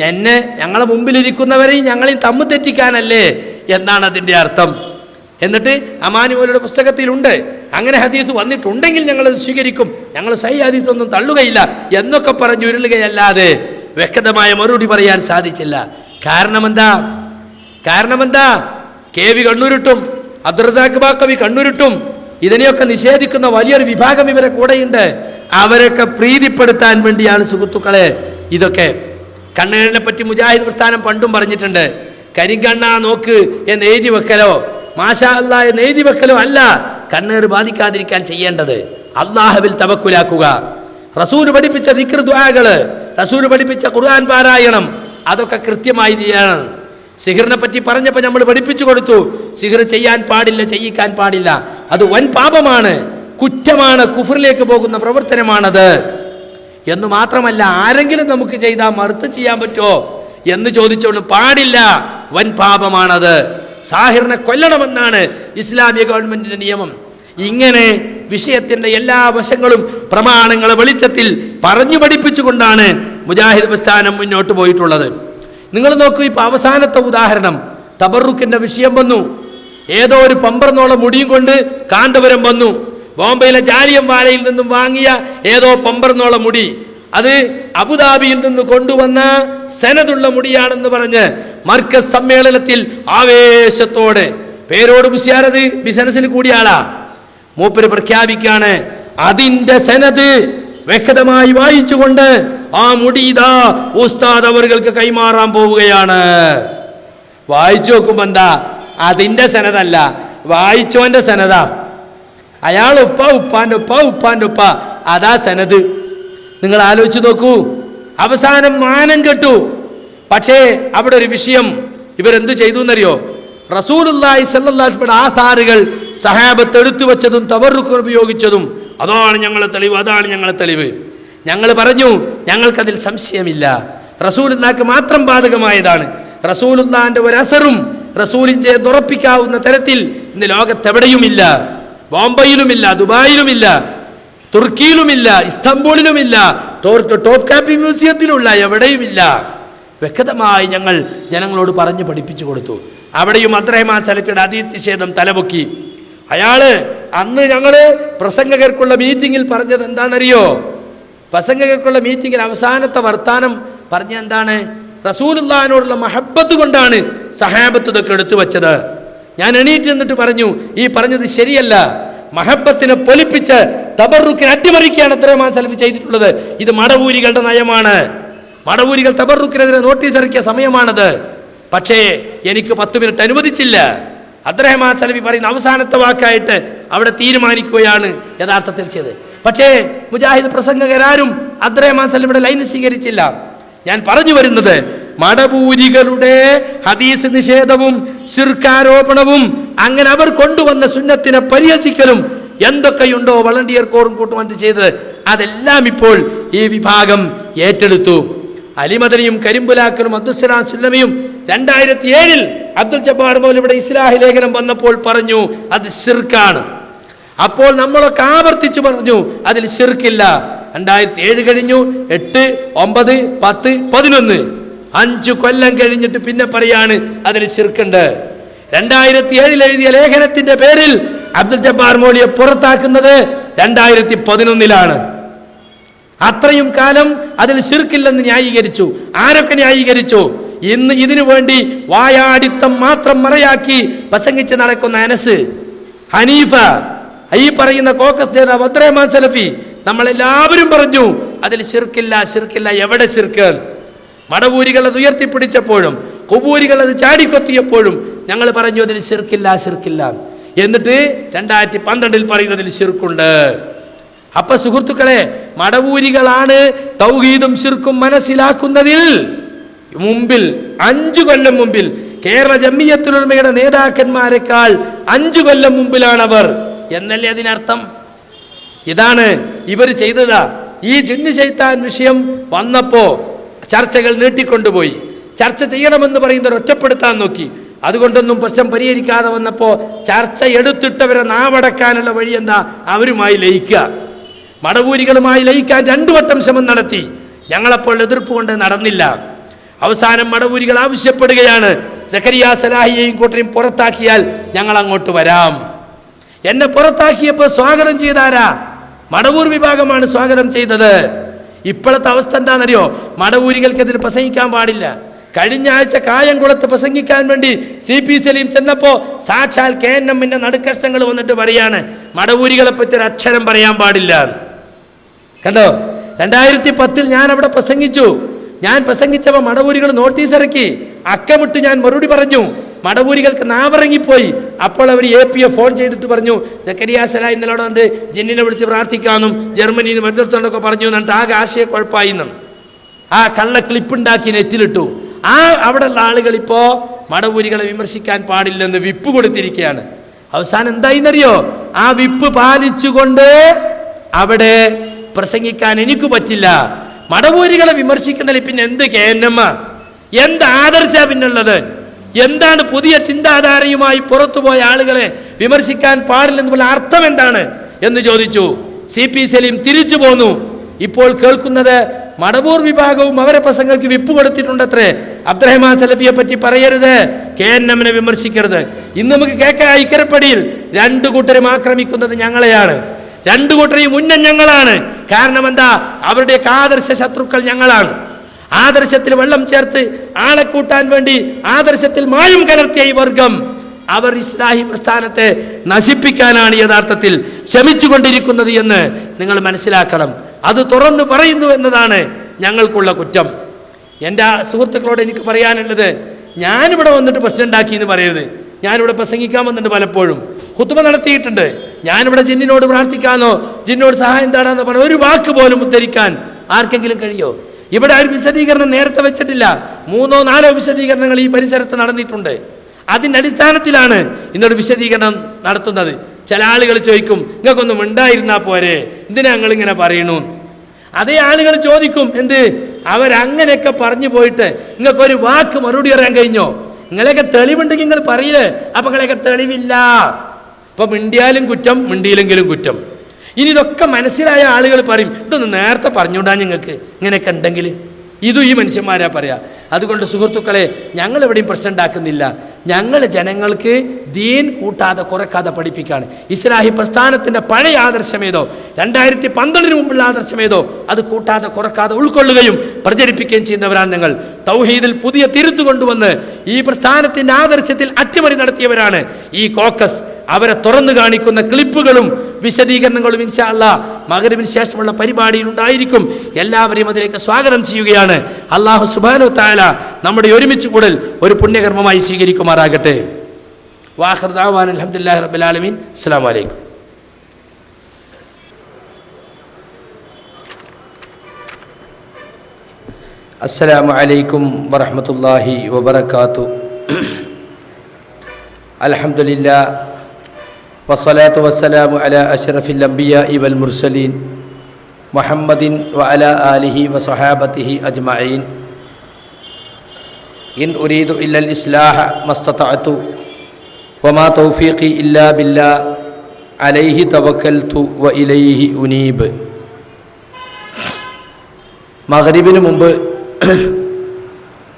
എന്നെ ഞങ്ങളെ മുമ്പിലിരിക്കുന്നവരെയും ഞങ്ങളെയും തമ്മിൽ തെറ്റിക്കാനല്ലേ എന്നാണ് അതിന്റെ അർത്ഥം. എന്നിട്ട് അമാനുവലയുടെ പുസ്തകത്തിലുണ്ട്. അങ്ങനെ ഹദീസ് വന്നിട്ടുണ്ടെങ്കിൽ ഞങ്ങൾ സ്വീകരിക്കും. ഞങ്ങൾ സൈ ഹദീസ് ഒന്നും തള്ളുകയില്ല എന്നൊക്കെ പറഞ്ഞു ഉരുളുകയല്ലാതെ വ്യക്തമായ മറുപടി പറയാൻ സാധിച്ചില്ല. കാരണമെന്താ? കാരണമെന്താ? കെ വി കണ്ണൂരിട്ടും അബ്ദുറസാഖ് ബാക്കവി കണ്ണൂരിട്ടും ഇതിനെയൊക്കെ നിഷേധിക്കുന്ന വലിയൊരു വിഭാഗം ഇവരെ കൂടെയുണ്ട്. അവരൊക്കെ പ്രീതിപ്പെടുത്താൻ വേണ്ടിയാണ് സുഹൃത്തുക്കളെ ഇതൊക്കെ. കണ്ണുകളിനെ പറ്റി മുജാഹിദ് പ്രസ്ഥാനം പണ്ടും പറഞ്ഞിട്ടുണ്ട്. കരിങ്കണ്ണ നോക്ക് എന്ന് എഴുതി വെക്കലോ? മാഷാ അല്ല എന്ന് എഴുതി വെക്കലോ അല്ല. കണ്ണേർ ബാധിക്കാതിരിക്കാൻ ചെയ്യേണ്ടത് അള്ളാഹുവിൽ തവക്കുലാക്കുക. റസൂൽ പഠിപ്പിച്ച ദിക്ർ ദ്വാകൾ റസൂൽ പഠിപ്പിച്ച ഖുർആൻ പാരായണം അതൊക്കെ കൃത്യമായി ചെയ്യണം. സിഹിറിനെ പറ്റി പറഞ്ഞപ്പോൾ നമ്മൾ പഠിപ്പിച്ചു കൊടുത്തു. സിഹിർ ചെയ്യാൻ പാടില്ല ചെയ്യിക്കാൻ പാടില്ല. അത് വൻ പാപമാണ്. കുറ്റമാണ്. കുഫറിലേക്ക് പോകുന്ന പ്രവർത്തനമാണത്. എന്ന് മാത്രമല്ല ആരെങ്കിലും നമുക്ക് ചെയ്താൽ മറുത്ത് ചെയ്യാൻ പറ്റുമോ എന്ന് ചോദിച്ചോണ്ട് പാടില്ല. വൻ പാപമാണത്. സാഹിറിനെ കൊല്ലണമെന്നാണ് ഇസ്ലാമിക ഗവൺമെന്റിന്റെ നിയമം. ഇങ്ങനെ വിഷയത്തിന്റെ എല്ലാ വശങ്ങളും പ്രമാണങ്ങളെ വെളിച്ചത്തിൽ പറഞ്ഞു പഠിപ്പിച്ചുകൊണ്ടാണ് മുജാഹിദ് പ്രസ്ഥാനം മുന്നോട്ട് പോയിട്ടുള്ളത്. നിങ്ങൾ നോക്കൂ ഇപ്പൊ അവസാനത്തെ ഉദാഹരണം. തബറുക്കിന്റെ വിഷയം വന്നു. ഏതോ ഒരു പമ്പർന്നോളം മുടിയും കൊണ്ട് കാന്തപുരം വന്നു. ബോംബെയിലെ ജാലിയം വാലയിൽ നിന്നും വാങ്ങിയ ഏതോ പമ്പർന്നോളം മുടി. അത് അബുദാബിയിൽ നിന്ന് കൊണ്ടുവന്ന സെനതുള്ള മുടിയാണെന്ന് പറഞ്ഞ് മർക്കസ് സമ്മേളനത്തിൽ ആവേശത്തോടെ. പേരോട് മുസ്യാരത് ബിസിനസ്സിൽ കൂടിയാളാ മൂപ്പര് പ്രഖ്യാപിക്കാണ് അതിന്റെ സെനത് വ്യക്തമായി വായിച്ചുകൊണ്ട് ആ മുടി ഉസ്താദ് അവർക്ക് കൈമാറാൻ പോവുകയാണ്. വായിച്ചു നോക്കുമ്പോ എന്താ? അതിന്റെ സനതല്ല വായിച്ചോന്റെ സനതാ. അയാൾ ഉപ്പ ഉപ്പാന്റെ ഉപ്പ ഉപ്പാന്റെ ഉപ്പ അതാ സനത്. നിങ്ങൾ ആലോചിച്ച് നോക്കൂ അവസാനം മാനം കെട്ടു. പക്ഷേ അവിടെ ഒരു വിഷയം ഇവരെന്ത് ചെയ്തു എന്നറിയോ? റസൂലുല്ലാഹി ആ ആധാറുകൾ സഹാബത്ത് എടുത്തു വെച്ചതും തവറുക്ക് ഉപയോഗിച്ചതും അതാണ് ഞങ്ങളുടെ തെളിവ് അതാണ് ഞങ്ങളുടെ തെളിവ്. ഞങ്ങൾ പറഞ്ഞു ഞങ്ങൾക്കതിൽ സംശയമില്ല. റസൂലുല്ലാക്ക് മാത്രം ബാധകമായതാണ്. ഒരു അസറും റസൂലിന്റെ ഉറപ്പിക്കാവുന്ന തരത്തിൽ ഇന്ന് ലോകത്തെവിടെയുമില്ല. ബോംബെയിലുമില്ല ദുബായിലുമില്ല തുർക്കിയിലുമില്ല ഇസ്തംബൂളിലുമില്ല ടോപ്പ് കാപ്പി മ്യൂസിയത്തിലുള്ള എവിടെയുമില്ല. വ്യക്തമായി ഞങ്ങൾ ജനങ്ങളോട് പറഞ്ഞു പഠിപ്പിച്ചു കൊടുത്തു. അവിടെയും അബ്ദുറഹ്മാൻ സലഫിയുടെ അതീത് നിഷേധം തലപൊക്കി. അയാൾ അന്ന് ഞങ്ങൾ പ്രസംഗകർക്കുള്ള മീറ്റിങ്ങിൽ പറഞ്ഞത് എന്താണെന്നറിയോ? പ്രസംഗകർക്കുള്ള മീറ്റിങ്ങിൽ അവസാനത്തെ വർത്താനം പറഞ്ഞ എന്താണ്? റസൂലുള്ളാഹിനോടുള്ള മഹബത്ത് കൊണ്ടാണ് സഹാബത്ത് ഇതൊക്കെ എടുത്തു വെച്ചത്. ഞാൻ എണീറ്റ് എന്നിട്ട് പറഞ്ഞു ഈ പറഞ്ഞത് ശരിയല്ല. മഹബത്തിനെ പൊലിപ്പിച്ച് തബറുക്കിനെ അട്ടിമറിക്കുകയാണ് അത്രയും മാസലഫ് ചെയ്തിട്ടുള്ളത്. ഇത് മടവൂരികളുടെ നയമാണ്. മടവൂരികൾ തബറുക്കിനെതിരെ നോട്ടീസ് ഇറക്കിയ സമയമാണത്. പക്ഷേ എനിക്ക് പത്ത് മിനിറ്റ് അനുവദിച്ചില്ല. അബ്ദുറഹ്മാൻ സലഫി പറയുന്ന അവസാനത്തെ വാക്കായിട്ട് അവിടെ തീരുമാനിക്കുകയാണ് യഥാർത്ഥത്തിൽ ചെയ്ത് പക്ഷേ മുജാഹിദ് പ്രസംഗകരാരും അബ്ദുറഹ്മാൻ സലഫിയുടെ ലൈൻ സ്വീകരിച്ചില്ല. ഞാൻ പറഞ്ഞു വരുന്നത് മടപൂരികളുടെ ഹദീസ് നിഷേധവും ശിർക്കാരോപണവും അങ്ങനെ അവർ കൊണ്ടുവന്ന സുന്നത്തിനെ പരിഹസിക്കലും എന്തൊക്കെയുണ്ടോ വളണ്ടിയർ കോറും കൂട്ടുമന്ത് ചെയ്തത് അതെല്ലാം ഇപ്പോൾ ഈ വിഭാഗം ഏറ്റെടുത്തു. അലിമദനിയും കരിമ്പുലാക്കലും അബ്ദുസ്സലാം സുല്ലമയും രണ്ടായിരത്തി ഏഴിൽ അബ്ദുൽ ജബ്ബാർ പോലും ഇവിടെ ഇസ്ലാഹി ലേഖനം വന്നപ്പോൾ പറഞ്ഞു അത് ഷിർക്കാണ് അപ്പോൾ നമ്മളൊക്കെ ആവർത്തിച്ചു പറഞ്ഞു അതിൽ ഷിർക്കില്ല രണ്ടായിരത്തി ഏഴ് കഴിഞ്ഞു എട്ട് ഒമ്പത് പത്ത് പതിനൊന്ന്. അഞ്ചു കൊല്ലം കഴിഞ്ഞിട്ട് പിന്നെ പറയാണ് അതിൽ ഷിർക്കുണ്ട് രണ്ടായിരത്തി ഏഴിൽ എഴുതിയ ലേഖനത്തിന്റെ പേരിൽ അബ്ദുൽ ജബ്ബാർ മോലിയെ പുറത്താക്കുന്നത് രണ്ടായിരത്തി പതിനൊന്നിലാണ് അത്രയും കാലം അതിൽ ശിർക്കില്ലെന്ന് ന്യായീകരിച്ചു. ആരൊക്കെ ന്യായീകരിച്ചു? ഇന്ന് ഇതിനു വേണ്ടി വായാടിത്തം മാത്രം മറയാക്കി പ്രസംഗിച്ച് നടക്കുന്ന അനസ് ഹനീഫ ഈ പറയുന്ന കോക്കസ് നേതാവ് അബ്ദുറഹ്മാൻ സലഫി നമ്മളെല്ലാവരും പറഞ്ഞു അതിൽ ശിർക്കില്ല ശിർക്കില്ല എവിടെ ശിർക്ക് മടവൂരികൾ അത് ഉയർത്തിപ്പിടിച്ചപ്പോഴും കുബൂരികൾ അത് ചാടിക്കൊത്തിയപ്പോഴും ഞങ്ങൾ പറഞ്ഞു അതിൽ ശിർക്കില്ല ശിർക്കില്ല എന്നിട്ട് രണ്ടായിരത്തി പന്ത്രണ്ടിൽ പറയുന്നതിൽ ശിർക്കുണ്ട് അപ്പൊ സുഹൃത്തുക്കളെ മടവൂരികളാണ് തൗഹീദും ശിർക്കും മനസ്സിലാക്കുന്നതിൽ മുമ്പിൽ അഞ്ചു കൊല്ലം മുമ്പിൽ കേരള ജമ്മിയത്തുലമയുടെ നേതാക്കന്മാരെക്കാൾ അഞ്ചു കൊല്ലം മുമ്പിലാണ് അവർ എന്നല്ലേ അതിനർത്ഥം? ഇതാണ് ഇവർ ചെയ്തതാ. ഈ ജിന്ന് ചെയ്ത്താൻ വിഷയം വന്നപ്പോ ചർച്ചകൾ നീട്ടിക്കൊണ്ടുപോയി. ചർച്ച ചെയ്യണമെന്ന് പറയുന്നവർ ഒറ്റപ്പെടുത്താൻ നോക്കി. അതുകൊണ്ടൊന്നും പ്രശ്നം പരിഹരിക്കാതെ വന്നപ്പോ ചർച്ച എടുത്തിട്ടവരെ നാവടക്കാനുള്ള വഴി എന്താ? അവരുമായി ലയിക്കുക. മടവൂരികളുമായി ലയിക്കാൻ രണ്ടു വട്ടം ശ്രമം നടത്തി. ഞങ്ങളപ്പോൾ എതിർപ്പ് കൊണ്ട് നടന്നില്ല. അവസാനം മടവൂരികൾ ആവശ്യപ്പെടുകയാണ്. സഖരിയ സലാഹിയെയും കൂട്ടരെയും പുറത്താക്കിയാൽ ഞങ്ങൾ അങ്ങോട്ട് വരാം. എന്നെ പുറത്താക്കിയപ്പോൾ സ്വാഗതം ചെയ്താരാ? മടവൂർ വിഭാഗമാണ് സ്വാഗതം ചെയ്തത്. ഇപ്പോഴത്തെ അവസ്ഥ എന്താണെന്നറിയോ? മടവൂരികൾക്കെതിരെ പ്രസംഗിക്കാൻ പാടില്ല. കഴിഞ്ഞ ആഴ്ച കായംകുളത്ത് പ്രസംഗിക്കാൻ വേണ്ടി സി പി സലീം ചെന്നപ്പോൾ സാക്ഷാൽ കെ എൻ എമ്മിന്റെ നടുക്കഷ്ടങ്ങൾ വന്നിട്ട് പറയാണ് മടവൂരികളെ പറ്റി ഒരു അക്ഷരം പറയാൻ പാടില്ല. കണ്ടോ? രണ്ടായിരത്തി പത്തിൽ ഞാൻ അവിടെ പ്രസംഗിച്ചു. ഞാൻ പ്രസംഗിച്ചപ്പോൾ മടവൂരികൾ നോട്ടീസ് ഇറക്കി. അക്കമിട്ട് ഞാൻ മറുപടി പറഞ്ഞു. മടവൂരികൾക്ക് നാവിറങ്ങിപ്പോയി. അപ്പോൾ അവർ എ പി എ ഫോൺ ചെയ്തിട്ട് പറഞ്ഞു ജക്കരിയ സല ഇന്നലെ അവിടെ വന്ന് ജിന്നിനെ വിളിച്ച് പ്രാർത്ഥിക്കാമെന്നും ജർമ്മനിയിൽ നിന്ന് മറ്റൊരുത്തോണ്ടൊക്കെ പറഞ്ഞു എന്നിട്ട് ആകെ ആശയക്കുഴപ്പമായി എന്നും. ആ കള്ള ക്ലിപ്പുണ്ടാക്കി നെറ്റിലിട്ടു. ആ അവിടെയുള്ള ആളുകൾ ഇപ്പോൾ മടവൂരികളെ വിമർശിക്കാൻ പാടില്ലെന്ന് വിപ്പ് കൊടുത്തിരിക്കുകയാണ് അവസാനം എന്തായിന്നറിയോ? ആ വിപ്പ് പാലിച്ചുകൊണ്ട് അവിടെ പ്രസംഗിക്കാൻ എനിക്ക് പറ്റില്ല. മടവൂരികളെ വിമർശിക്കുന്നതിൽ പിന്നെ എന്ത് കെ എൻ എം എന്ത് ആദർശ പിന്നുള്ളത്? എന്താണ് പുതിയ ചിന്താധാരയുമായി പുറത്തുപോയ ആളുകളെ വിമർശിക്കാൻ പാടില്ലെന്നുള്ള അർത്ഥം എന്താണ് എന്ന് ചോദിച്ചു. സി പി സലീം തിരിച്ചു പോന്നു. ഇപ്പോൾ കേൾക്കുന്നത് മടവൂർ വിഭാഗവും അവരെ പ്രസംഗങ്ങൾക്ക് വിപ്പ് കൊടുത്തിട്ടുണ്ടത്രേ. അബ്ദുറഹ്മാൻ സലഫിയെ പറ്റി പറയരുത്. കെ എൻ എമ്മിനെ വിമർശിക്കരുത്. ഇന്ന് നമുക്ക് കേൾക്കാം ഇക്കരപ്പടിയിൽ രണ്ടു കൂട്ടരും ആക്രമിക്കുന്നത് ഞങ്ങളെയാണ്. രണ്ടു കൂട്ടരെയും ഉന്നം ഞങ്ങളാണ്. കാരണം എന്താ അവരുടെ ആദർശ ശത്രുക്കൾ ഞങ്ങളാണ്. ആദർശത്തിൽ വെള്ളം ചേർത്ത് ആളെ കൂട്ടാൻ വേണ്ടി ആദർശത്തിൽ മായം കലർത്തിയ ഈ വർഗം അവർ ഇസ്ലാഹി പ്രസ്ഥാനത്തെ നശിപ്പിക്കാനാണ് യഥാർത്ഥത്തിൽ ശ്രമിച്ചുകൊണ്ടിരിക്കുന്നത് എന്ന് നിങ്ങൾ മനസ്സിലാക്കണം. അത് തുറന്നു പറയുന്നു എന്നതാണ് ഞങ്ങൾക്കുള്ള കുറ്റം. എന്റെ സുഹൃത്തുക്കളോട് എനിക്ക് പറയാനുള്ളത് ഞാനിവിടെ വന്നിട്ട് പ്രശ്നം ഉണ്ടാക്കി എന്ന് പറയരുത്. ഞാനിവിടെ പ്രസംഗിക്കാൻ വന്നിട്ടുണ്ട് പലപ്പോഴും. കുത്തുമ നടത്തിയിട്ടുണ്ട്. ഞാനിവിടെ ജിന്നിനോട് പ്രാർത്ഥിക്കാനോ ജിന്നിനോട് സഹായം തേടാന്നോ പറഞ്ഞു ഒരു വാക്ക് പോലും ഉദ്ധരിക്കാൻ ആർക്കെങ്കിലും കഴിയോ? ഇവിടെ ഒരു വിശദീകരണം നേരത്തെ വെച്ചിട്ടില്ല. മൂന്നോ നാലോ വിശദീകരണങ്ങൾ ഈ പരിസരത്ത് നടന്നിട്ടുണ്ട്. അതിന്റെ അടിസ്ഥാനത്തിലാണ് ഇന്നൊരു വിശദീകരണം നടത്തുന്നത്. ചില ആളുകൾ ചോദിക്കും നിങ്ങൾക്കൊന്നും ഉണ്ടായിരുന്നാ പോരെ? എന്തിനാ നിങ്ങൾ ഇങ്ങനെ പറയണു അതേ ആളുകൾ ചോദിക്കും എന്ത്? അവരങ്ങനെയൊക്കെ പറഞ്ഞു പോയിട്ട് നിങ്ങൾക്കൊരു വാക്ക് മറുപടി പറയാൻ കഴിഞ്ഞോ? നിങ്ങളെയൊക്കെ തെളിവുണ്ടെങ്കിൽ നിങ്ങൾ പറയില്ലേ? അപ്പൊ നിങ്ങളെയൊക്കെ തെളിവില്ല. ഇപ്പൊ മിണ്ടിയാലും കുറ്റം മിണ്ടിയില്ലെങ്കിലും കുറ്റം. ഇനി ഇതൊക്കെ മനസ്സിലായ ആളുകൾ പറയും ഇതൊന്ന് നേരത്തെ പറഞ്ഞുകൊണ്ടാ നിങ്ങൾക്ക് ഇങ്ങനെയൊക്കെ ഉണ്ടെങ്കിൽ. ഇതും ഈ മനുഷ്യന്മാരാ പറയാ. അതുകൊണ്ട് സുഹൃത്തുക്കളെ ഞങ്ങൾ എവിടെയും പ്രശ്നം ഉണ്ടാക്കുന്നില്ല. ഞങ്ങൾ ജനങ്ങൾക്ക് ദീൻ കൂട്ടാതെ കുറക്കാതെ പഠിപ്പിക്കുകയാണ്. ഇസ്ലാഹി പ്രസ്ഥാനത്തിന്റെ പഴയ ആദർശമേതോ രണ്ടായിരത്തി പന്ത്രണ്ടിന് മുമ്പുള്ള ആദർശമേതോ അത് കൂട്ടാതെ കുറക്കാതെ ഉൾക്കൊള്ളുകയും പ്രചരിപ്പിക്കുകയും ചെയ്യുന്നവരാണ് നിങ്ങൾ തൗഹീദിൽ പുതിയ തിരുത്തു കൊണ്ടുവന്ന് ഈ പ്രസ്ഥാനത്തിന്റെ ആദർശത്തിൽ അട്ടിമറി നടത്തിയവരാണ് ഈ കോക്കസ്. അവരെ തുറന്നു കാണിക്കുന്ന ക്ലിപ്പുകളും വിശദീകരണങ്ങളും ഇൻഷാല്ല മകരവിന് ശേഷമുള്ള പരിപാടിയിൽ ഉണ്ടായിരിക്കും. എല്ലാവരെയും അതിലേക്ക് സ്വാഗതം ചെയ്യുകയാണ്. അള്ളാഹു സുബാനു താല നമ്മുടെ ഒരുമിച്ച് കൂടൽ ഒരു പുണ്യകർമ്മമായി സ്വീകരിക്കുമാറാകട്ടെ. വാഹർദാൻ അലഹമുല്ലാ റബുലാലമീൻ അസ്സാം വലൈക്കും അസ്സലാമു അലൈക്കും. വറഹമത്തല്ലാഹി വബർക്കാത്തു അലഹമുല്ല വസ്സലാത്തു വസ്സലാമു അല അഷ്റഫിൽ അംബിയ ഇവൽ മുർസലീൻ മുഹമ്മദിൻ വഅല ആലിഹി വസഹാബത്തിഹി അജ്മഈൻ ഇൻ ഉരീദു ഇല്ലൽ ഇസ്ലാഹ മസ്തതഅതു വമാ തൗഫീഖി ഇല്ലാ ബില്ലാ അലൈഹി തവക്കൽതു വ ഇലൈഹി ഉനീബ് മഹരിബിന് മുമ്പ്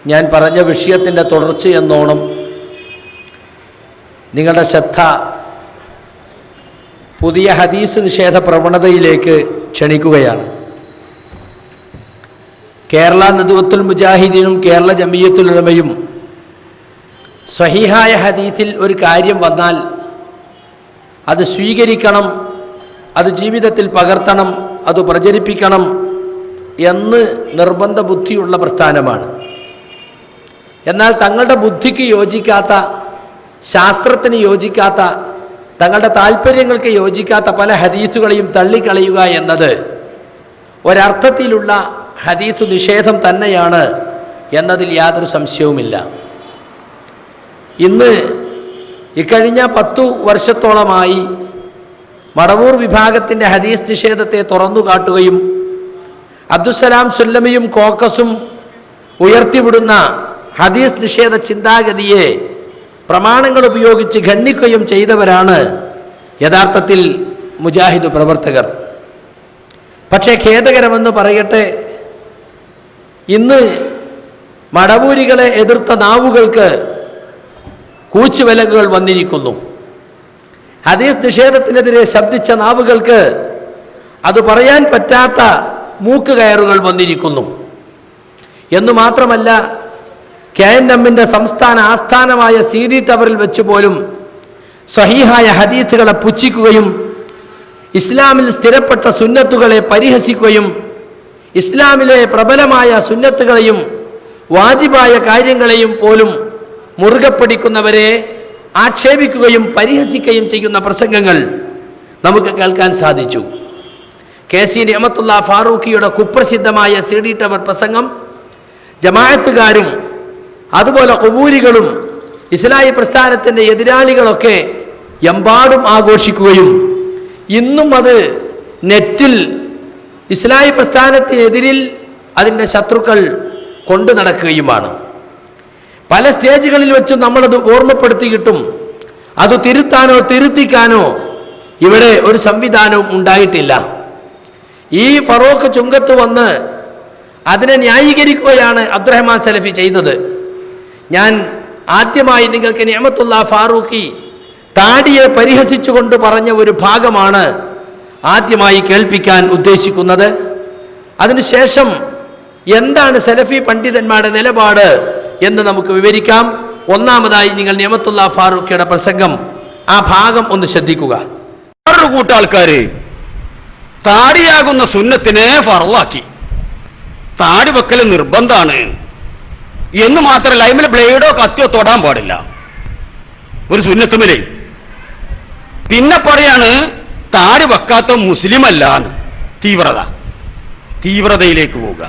ഞാൻ പറഞ്ഞ വിഷയത്തിന്റെ തുടർച്ചയെന്നോണം നിങ്ങളുടെ ശ്രദ്ധ പുതിയ ഹദീസ് നിഷേധ പ്രവണതയിലേക്ക് ക്ഷണിക്കുകയാണ്. കേരള നദുവത്തുൽ മുജാഹിദീനും കേരള ജമീയത്തുൽ ഉലമയും സ്വഹീഹായ ഹദീത്തിൽ ഒരു കാര്യം വന്നാൽ അത് സ്വീകരിക്കണം അത് ജീവിതത്തിൽ പകർത്തണം അത് പ്രചരിപ്പിക്കണം എന്ന് നിർബന്ധ ബുദ്ധിയുള്ള പ്രസ്ഥാനമാണ്. എന്നാൽ തങ്ങളുടെ ബുദ്ധിക്ക് യോജിക്കാത്ത ശാസ്ത്രത്തിന് യോജിക്കാത്ത തങ്ങളുടെ താല്പര്യങ്ങൾക്ക് യോജിക്കാത്ത പല ഹദീസുകളെയും തള്ളിക്കളയുക എന്നത് ഒരർത്ഥത്തിലുള്ള ഹദീസ് നിഷേധം തന്നെയാണ് എന്നതിൽ യാതൊരു സംശയവുമില്ല. ഇന്ന് ഇക്കഴിഞ്ഞ പത്തു വർഷത്തോളമായി മടവൂർ വിഭാഗത്തിന്റെ ഹദീസ് നിഷേധത്തെ തുറന്നു കാട്ടുകയും അബ്ദുസലാം സുല്ലമിയും കോക്കസും ഉയർത്തിവിടുന്ന ഹദീസ് നിഷേധ ചിന്താഗതിയെ പ്രമാണങ്ങൾ ഉപയോഗിച്ച് ഖണ്ഡിക്കുകയും ചെയ്തവരാണ് യഥാർത്ഥത്തിൽ മുജാഹിദ് പ്രവർത്തകർ. പക്ഷേ ഖേദകരമെന്ന് പറയട്ടെ ഇന്ന് മടവൂരികളെ എതിർത്ത നാവുകൾക്ക് കൂച്ചുവിലങ്ങുകൾ വന്നിരിക്കുന്നു. ഹദീസ് നിഷേധത്തിനെതിരെ ശബ്ദിച്ച നാവുകൾക്ക് അത് പറയാൻ പറ്റാത്ത മൂക്കുകയറുകൾ വന്നിരിക്കുന്നു. എന്നു മാത്രമല്ല കെ എൻ എമ്മിന്റെ സംസ്ഥാന ആസ്ഥാനമായ സി ഡി ടവറിൽ വെച്ച് പോലും സഹീഹായ ഹദീത്തുകളെ പുച്ഛിക്കുകയും ഇസ്ലാമിൽ സ്ഥിരപ്പെട്ട സുന്നത്തുകളെ പരിഹസിക്കുകയും ഇസ്ലാമിലെ പ്രബലമായ സുന്നത്തുകളെയും വാജിബായ കാര്യങ്ങളെയും പോലും മുറുകെ പിടിക്കുന്നവരെ ആക്ഷേപിക്കുകയും പരിഹസിക്കുകയും ചെയ്യുന്ന പ്രസംഗങ്ങൾ നമുക്ക് കേൾക്കാൻ സാധിച്ചു. കെ സി നിയമത്തുള്ള ഫാറൂഖിയുടെ കുപ്രസിദ്ധമായ സി ഡി ടവർ പ്രസംഗം ജമാഅത്തുകാരും അതുപോലെ കുബൂരികളും ഇസ്ലാഹി പ്രസ്ഥാനത്തിന്റെ എതിരാളികളൊക്കെ എമ്പാടും ആഘോഷിക്കുകയും ഇന്നും അത് നെറ്റിൽ ഇസ്ലാഹി പ്രസ്ഥാനത്തിനെതിരിൽ അതിന്റെ ശത്രുക്കൾ കൊണ്ടു നടക്കുകയുമാണ്. പല സ്റ്റേജുകളിൽ വെച്ചും നമ്മളത് ഓർമ്മപ്പെടുത്തിയിട്ടും അത് തിരുത്താനോ തിരുത്തിക്കാനോ ഇവിടെ ഒരു സംവിധാനവും ഉണ്ടായിട്ടില്ല. ഈ ഫറോക്ക് ചുങ്കത്ത് വന്ന് അതിനെ ന്യായീകരിക്കുകയാണ് അബ്ദുറഹ്മാൻ സലഫി ചെയ്തത്. ഞാൻ ആദ്യമായി നിങ്ങൾക്ക് നിയമത്തുള്ള ഫാറൂഖി താടിയെ പരിഹസിച്ചുകൊണ്ട് പറഞ്ഞ ഒരു ഭാഗമാണ് ആദ്യമായി കേൾപ്പിക്കാൻ ഉദ്ദേശിക്കുന്നത്. അതിനുശേഷം എന്താണ് സലഫി പണ്ഡിതന്മാരുടെ നിലപാട് എന്ന് നമുക്ക് വിവരിക്കാം. ഒന്നാമതായി നിങ്ങൾ നിയമത്തുള്ള ഫാറൂഖിയുടെ പ്രസംഗം. ആ ഭാഗം ഒന്ന് ശ്രദ്ധിക്കുക. വേറൊരു കൂട്ടാൾക്കാര് താടിയാകുന്ന സുന്നത്തിനെ ഫറവാക്കി താടി വെക്കൽ നിർബന്ധാണ്. എന്ന് മാത്രമല്ല അതിമേൽ ബ്ലേഡോ കത്തിയോ തൊടാൻ പാടില്ല. ഒരു സുന്നത്തുമിലേ പിന്നെ പറയാണ് താടി വെക്കാത്ത മുസ്ലിം അല്ല തീവ്രത. തീവ്രതയിലേക്ക് പോവുക.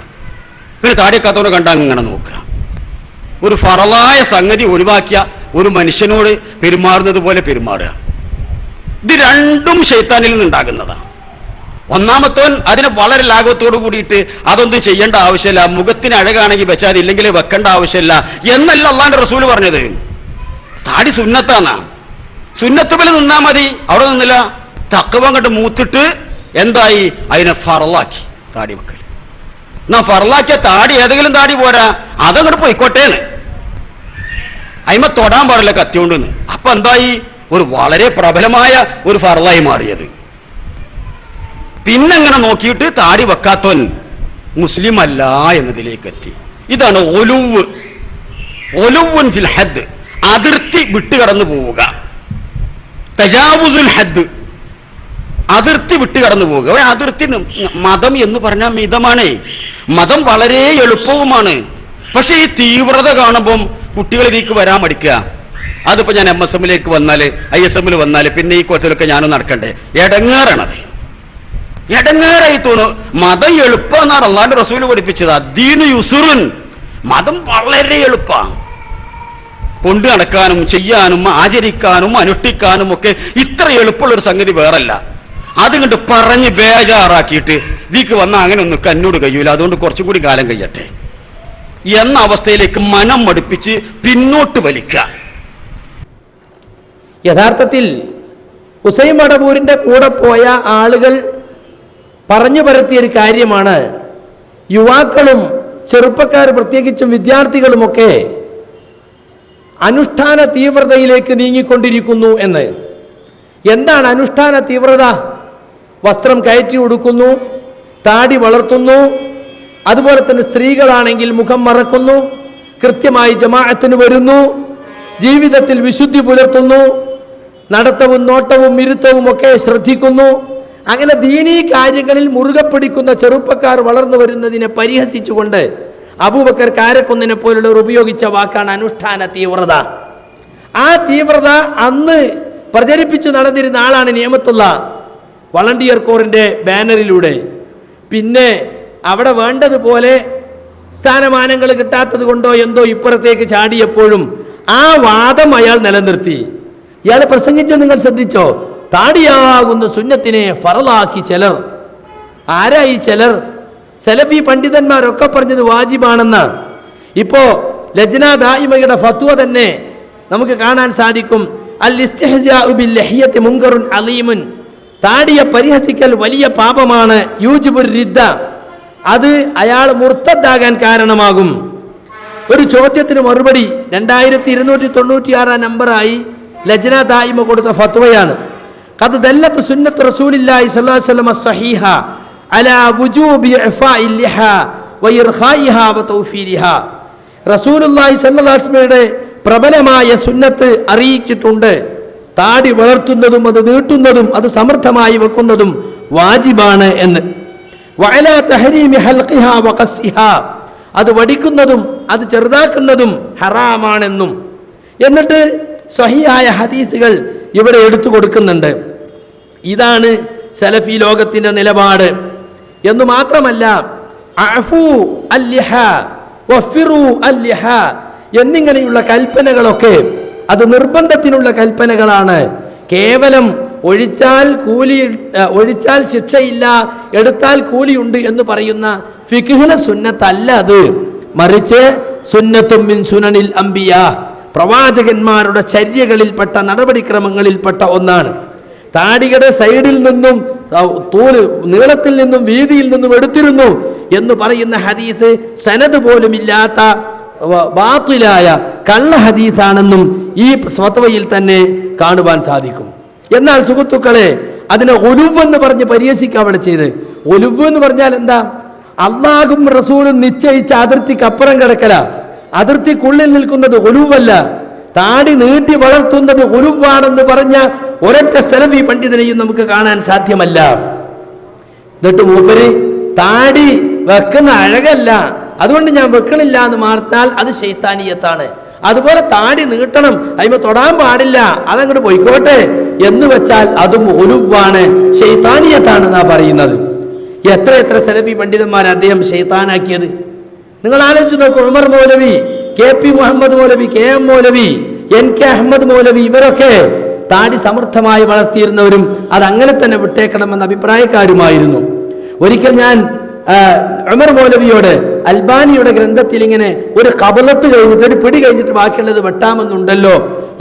പിന്നെ താടി വെക്കാത്തവനെ കണ്ട അങ്ങനെ നോക്കുക. ഒരു ഫറലായ സംഗതി ഒഴിവാക്കിയ ഒരു മനുഷ്യനോട് പെരുമാറുന്നത് പോലെ പെരുമാറുക. ഇത് രണ്ടും ഷെയ്ത്താനിൽ നിന്നുണ്ടാകുന്നതാണ്. ഒന്നാമത്തവൻ അതിനെ വളരെ ലാഘവത്തോട് കൂടിയിട്ട് അതൊന്നും ചെയ്യേണ്ട ആവശ്യമില്ല. മുഖത്തിന് അഴകാണെങ്കിൽ വെച്ചാൽ ഇല്ലെങ്കിൽ വെക്കേണ്ട ആവശ്യമില്ല. എന്നല്ല അള്ളാന്റെ റസൂൽ പറഞ്ഞത്. താടി സുന്നത്താന്നാ സുന്നത്തുമ്പിൽ നിന്നാ മതി. അവിടെ നിന്നില്ല. തക്കവം കണ്ട് മൂത്തിട്ട് എന്തായി? അതിനെ ഫറലാക്കി. താടി വെക്കൽ. എന്നാ ഫറലാക്കിയ താടി ഏതെങ്കിലും താടി പോരാ. അതങ്ങോട്ട് പോയിക്കോട്ടേന്ന്. അയിമ തൊടാൻ പാടില്ല കത്തിയോണ്ടെന്ന് അപ്പൊ എന്തായി? ഒരു വളരെ പ്രബലമായ ഒരു ഫറലായി മാറിയത്. പിന്നെങ്ങനെ നോക്കിയിട്ട് താടി വെക്കാത്തവൻ മുസ്ലിം അല്ല എന്നതിലേക്ക് എത്തി ഇതാണ് ഒലുവ്. ഒലുവുൻ ഫിൽ ഹദ്. അതിർത്തി വിട്ടുകടന്നു പോവുക. തജാവുസുൽ ഹദ്. അതിർത്തി വിട്ടുകടന്നു പോവുക. ഒരു അതിർത്തി മതം എന്ന് പറഞ്ഞാൽ മിതമാണേ. മതം വളരെ എളുപ്പവുമാണ്. പക്ഷെ ഈ തീവ്രത കാണുമ്പം കുട്ടികളിലേക്ക് വരാൻ മടിക്കുക. അതിപ്പോ ഞാൻ എം എസ് എമ്മിലേക്ക് വന്നാൽ ഐ എസ് എമ്മിൽ വന്നാൽ പിന്നെ ഈ കോച്ചിലൊക്കെ ഞാനും നടക്കണ്ടേ? എടങ്ങേറാണത്. എടങ്ങേറായി തോന്നു. മതം എളുപ്പമെന്നാണ് അള്ളാന്റെ റസൂൽ പഠിപ്പിച്ചത്. അദ്ദീന് യുസുറിൻ. മതം വളരെ എളുപ്പമാണ്. കൊണ്ടു നടക്കാനും ചെയ്യാനും ആചരിക്കാനും അനുഷ്ഠിക്കാനും ഒക്കെ ഇത്ര എളുപ്പമുള്ള ഒരു സംഗതി വേറല്ല. അതുകൊണ്ട് പറഞ്ഞ് ബേജാറാക്കിയിട്ട് ഇതിക്ക് വന്ന അങ്ങനെ ഒന്ന് കന്നോട് കഴിയൂല. അതുകൊണ്ട് കുറച്ചും കൂടി കാലം കഴിയട്ടെ. എന്ന അവസ്ഥയിലേക്ക് മനം മടുപ്പിച്ച് പിന്നോട്ട് വലിക്കുക യഥാർത്ഥത്തിൽ ഹുസൈൻ മടപൂരിന്റെ കൂടെ പോയ ആളുകൾ പറഞ്ഞു പരത്തിയൊരു കാര്യമാണ്. യുവാക്കളും ചെറുപ്പക്കാർ പ്രത്യേകിച്ചും വിദ്യാർത്ഥികളുമൊക്കെ അനുഷ്ഠാന തീവ്രതയിലേക്ക് നീങ്ങിക്കൊണ്ടിരിക്കുന്നു എന്ന്. എന്താണ് അനുഷ്ഠാന തീവ്രത? വസ്ത്രം കയറ്റി ഉടുക്കുന്നു താടി വളർത്തുന്നു അതുപോലെ തന്നെ സ്ത്രീകളാണെങ്കിൽ മുഖം മറക്കുന്നു കൃത്യമായി ജമാഅത്തിന് വരുന്നു ജീവിതത്തിൽ വിശുദ്ധി പുലർത്തുന്നു നടത്തവും നോട്ടവും ഇരുത്തവും ഒക്കെ ശ്രദ്ധിക്കുന്നു. അങ്ങനെ ദീനീ കാര്യങ്ങളിൽ മുറുകെ പിടിക്കുന്ന ചെറുപ്പക്കാർ വളർന്നു വരുന്നതിനെ പരിഹസിച്ചുകൊണ്ട് അബൂബക്കർ കാരക്കുന്നിനെ പോലുള്ളവർ ഉപയോഗിച്ച വാക്കാണ് അനുഷ്ഠാന തീവ്രത. ആ തീവ്രത അന്ന് പ്രചരിപ്പിച്ചു നടന്നിരുന്ന ആളാണ് നിയമത്തുള്ള വളണ്ടിയർ കോറിന്റെ ബാനറിലൂടെ. പിന്നെ അവിടെ വേണ്ടതുപോലെ സ്ഥാനമാനങ്ങൾ കിട്ടാത്തത് കൊണ്ടോ എന്തോ ഇപ്പുറത്തേക്ക് ചാടിയപ്പോഴും ആ വാദം അയാൾ നിലനിർത്തി. ഇയാൾ പ്രസംഗിച്ച നിങ്ങൾ ശ്രദ്ധിച്ചോ? താടിയാകുന്ന സുന്നത്തിനെ ഫറലാക്കി ചിലർ. ആരായി ചിലർ? സെലഫി പണ്ഡിതന്മാരൊക്കെ പറഞ്ഞത് വാജിബാണെന്ന്. ഇപ്പോ ലജ്ന ദായിമയുടെ ഫത്വ തന്നെ നമുക്ക് കാണാൻ സാധിക്കും. അൽ ലഹിയത്തി മുങ്കറുൻ അലീമുൻ. താടിയെ പരിഹസിക്കൽ വലിയ പാപമാണ് യൂജിബുർ റിദ്ദ. അത് അയാൾ മുർത്തദ്ദാകാൻ കാരണമാകും. ഒരു ചോദ്യത്തിന് മറുപടി രണ്ടായിരത്തി ഇരുന്നൂറ്റി തൊണ്ണൂറ്റിയാറാം നമ്പറായി ലജ്ന ദായിമ കൊടുത്ത ഫത്വയാണ്. قد دلت سنة رسول الله صلى الله عليه وسلم الصحيحة على وجوب إعفاء اللحى وإرخائها وتوفيرها റസൂൽ പ്രബലമായ സുന്നത്ത് അറിയിച്ചിട്ടുണ്ട്. താടി വളർത്തുന്നതും അത് നീട്ടുന്നതും അത് സമർത്ഥമായി വെക്കുന്നതും വാജിബാണ് എന്ന്. അത് വടിക്കുന്നതും അത് ചെറുതാക്കുന്നതും ഹറാമാണെന്നും. എന്നിട്ട് സഹിയായ ഹദീസുകൾ ഇവിടെ എടുത്തു കൊടുക്കുന്നുണ്ട്. ഇതാണ് സലഫി ലോകത്തിന്റെ നിലപാട്. എന്ന് മാത്രമല്ല വഫിറു എന്നിങ്ങനെയുള്ള കൽപ്പനകളൊക്കെ അത് നിർബന്ധത്തിനുള്ള കൽപ്പനകളാണ്. കേവലം ഒഴിച്ചാൽ കൂലി ഒഴിച്ചാൽ ശിക്ഷയില്ല എടുത്താൽ കൂലിയുണ്ട് എന്ന് പറയുന്ന ഫിഖുല സുന്നത്തല്ല അത്. മറിച്ച് സുന്നത്തും മിൻ സുനനിൽ അംബിയ. പ്രവാചകന്മാരുടെ ചര്യകളിൽപ്പെട്ട നടപടിക്രമങ്ങളിൽപ്പെട്ട ഒന്നാണ്. താടിയുടെ സൈഡിൽ നിന്നും തൂൽ നീളത്തിൽ നിന്നും വീതിയിൽ നിന്നും എടുത്തിരുന്നു എന്ന് പറയുന്ന ഹദീസ് സനത് പോലും ഇല്ലാത്ത ബാത്തിലായ കള്ള ഹദീസാണെന്നും ഈ സ്വത്വയിൽ തന്നെ കാണുവാൻ സാധിക്കും. എന്നാൽ സുഹൃത്തുക്കളെ അതിനെ ഒലുവ് എന്ന് പറഞ്ഞ് പരിഹസിക്കുക അവിടെ ചെയ്ത്. ഒലുവ് എന്ന് പറഞ്ഞാൽ എന്താ? അള്ളാഹും റസൂലും നിശ്ചയിച്ച അതിർത്തിക്ക് അപ്പുറം കിടക്കല. അതിർത്തിക്കുള്ളിൽ നിൽക്കുന്നത് ഒലുവല്ല താടി നീട്ടി വളർത്തുന്നത് ഒലുവാണെന്ന് പറഞ്ഞ ഒരൊറ്റ സെലഫി പണ്ഡിതനെയും നമുക്ക് കാണാൻ സാധ്യമല്ല. എന്നിട്ട് മൂപ്പര് താടി വെക്കുന്ന അഴകല്ല. അതുകൊണ്ട് ഞാൻ വെക്കണില്ല എന്ന് മാർത്താൽ അത് ശൈത്താനീയത്താണ്. അതുപോലെ താടി നീട്ടണം അതിമ തൊടാൻ പാടില്ല അതങ്ങോട്ട് പോയിക്കോട്ടെ എന്ന് വെച്ചാൽ അതും ഒലുവാണ് ശൈത്താനീയത്താണെന്നാ പറയുന്നത്. എത്ര എത്ര സെലഫി പണ്ഡിതന്മാർ അദ്ദേഹം ശൈത്താനാക്കിയത്? നിങ്ങൾ ആലോചിച്ച് നോക്കൂ ഉമർ മൗലവി കെ പി മുഹമ്മദ് മൗലവി കെ എം മൗലവി എൻ കെ അഹമ്മദ് മൗലവി ഇവരൊക്കെ താടി സമർത്ഥമായി വളർത്തിയിരുന്നവരും അത് അങ്ങനെ തന്നെ വിട്ടേക്കണമെന്ന അഭിപ്രായക്കാരുമായിരുന്നു. ഒരിക്കൽ ഞാൻ ഉമർ മൗലവിയോട് അൽബാനിയുടെ ഗ്രന്ഥത്തിൽ ഇങ്ങനെ ഒരു കബലത്ത് കഴിഞ്ഞിട്ട് ഒരു പിടി കഴിഞ്ഞിട്ട് ബാക്കിയുള്ളത് വെട്ടാമെന്നുണ്ടല്ലോ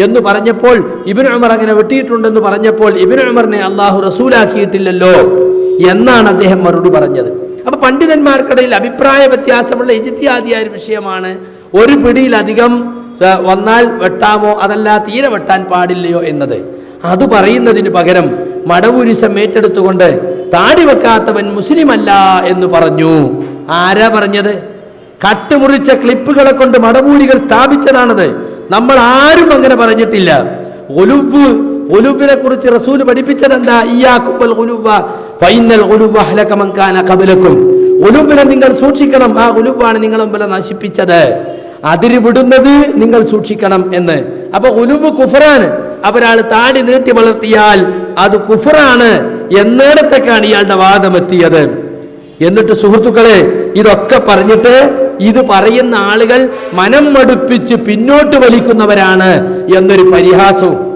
എന്ന് പറഞ്ഞപ്പോൾ ഇബിൻ ഉമർ അങ്ങനെ വെട്ടിയിട്ടുണ്ടെന്ന് പറഞ്ഞപ്പോൾ ഇബിൻ ഉമറിനെ അള്ളാഹു റസൂലാക്കിയിട്ടില്ലല്ലോ എന്നാണ് അദ്ദേഹം മറുപടി പറഞ്ഞത്. അപ്പൊ പണ്ഡിതന്മാർക്കിടയിൽ അഭിപ്രായ വ്യത്യാസമുള്ള ഇജിത്യാദിയായ ഒരു വിഷയമാണ്. ഒരു പിടിയിലധികം വന്നാൽ വെട്ടാമോ? അതല്ല തീരെ വെട്ടാൻ പാടില്ലയോ എന്നത്. അത് പറയുന്നതിന് പകരം മടവൂരിസം ഏറ്റെടുത്തുകൊണ്ട് താടി വെക്കാത്തവൻ മുസ്ലിമല്ല എന്ന് പറഞ്ഞു. ആരാ പറഞ്ഞത്? കട്ടുമുറിച്ച ക്ലിപ്പുകളെ കൊണ്ട് മടവൂരികൾ സ്ഥാപിച്ചതാണത്. നമ്മൾ ആരും അങ്ങനെ പറഞ്ഞിട്ടില്ല. ഒലുവ് ഒലുവിനെ കുറിച്ച് റസൂൽ പഠിപ്പിച്ചത് എന്താ ഇയാക്കുമ്പൽ ഒലുവ ഫൈനൽ ഒലുവ ഹലകമങ്കാന കബലക്കും ഒലുവിനെ നിങ്ങൾ സൂക്ഷിക്കണം. ആ ഒലുവാണ് നിങ്ങൾ മുമ്പിലെ നശിപ്പിച്ചത്. അതിരി വിടുന്നത് നിങ്ങൾ സൂക്ഷിക്കണം എന്ന്. അപ്പൊ ഒലുവ് കുഫറാണ് അവരാൾ താടി നീട്ടി വളർത്തിയാൽ അത് കുഫറാണ് എന്നിടത്തേക്കാണ് ഇയാളുടെ വാദമെത്തിയത് എന്നിട്ട് സുഹൃത്തുക്കളെ ഇതൊക്കെ പറഞ്ഞിട്ട് ഇത് പറയുന്ന ആളുകൾ മനം മടുപ്പിച്ച് പിന്നോട്ട് വലിക്കുന്നവരാണ് എന്നൊരു പരിഹാസവും.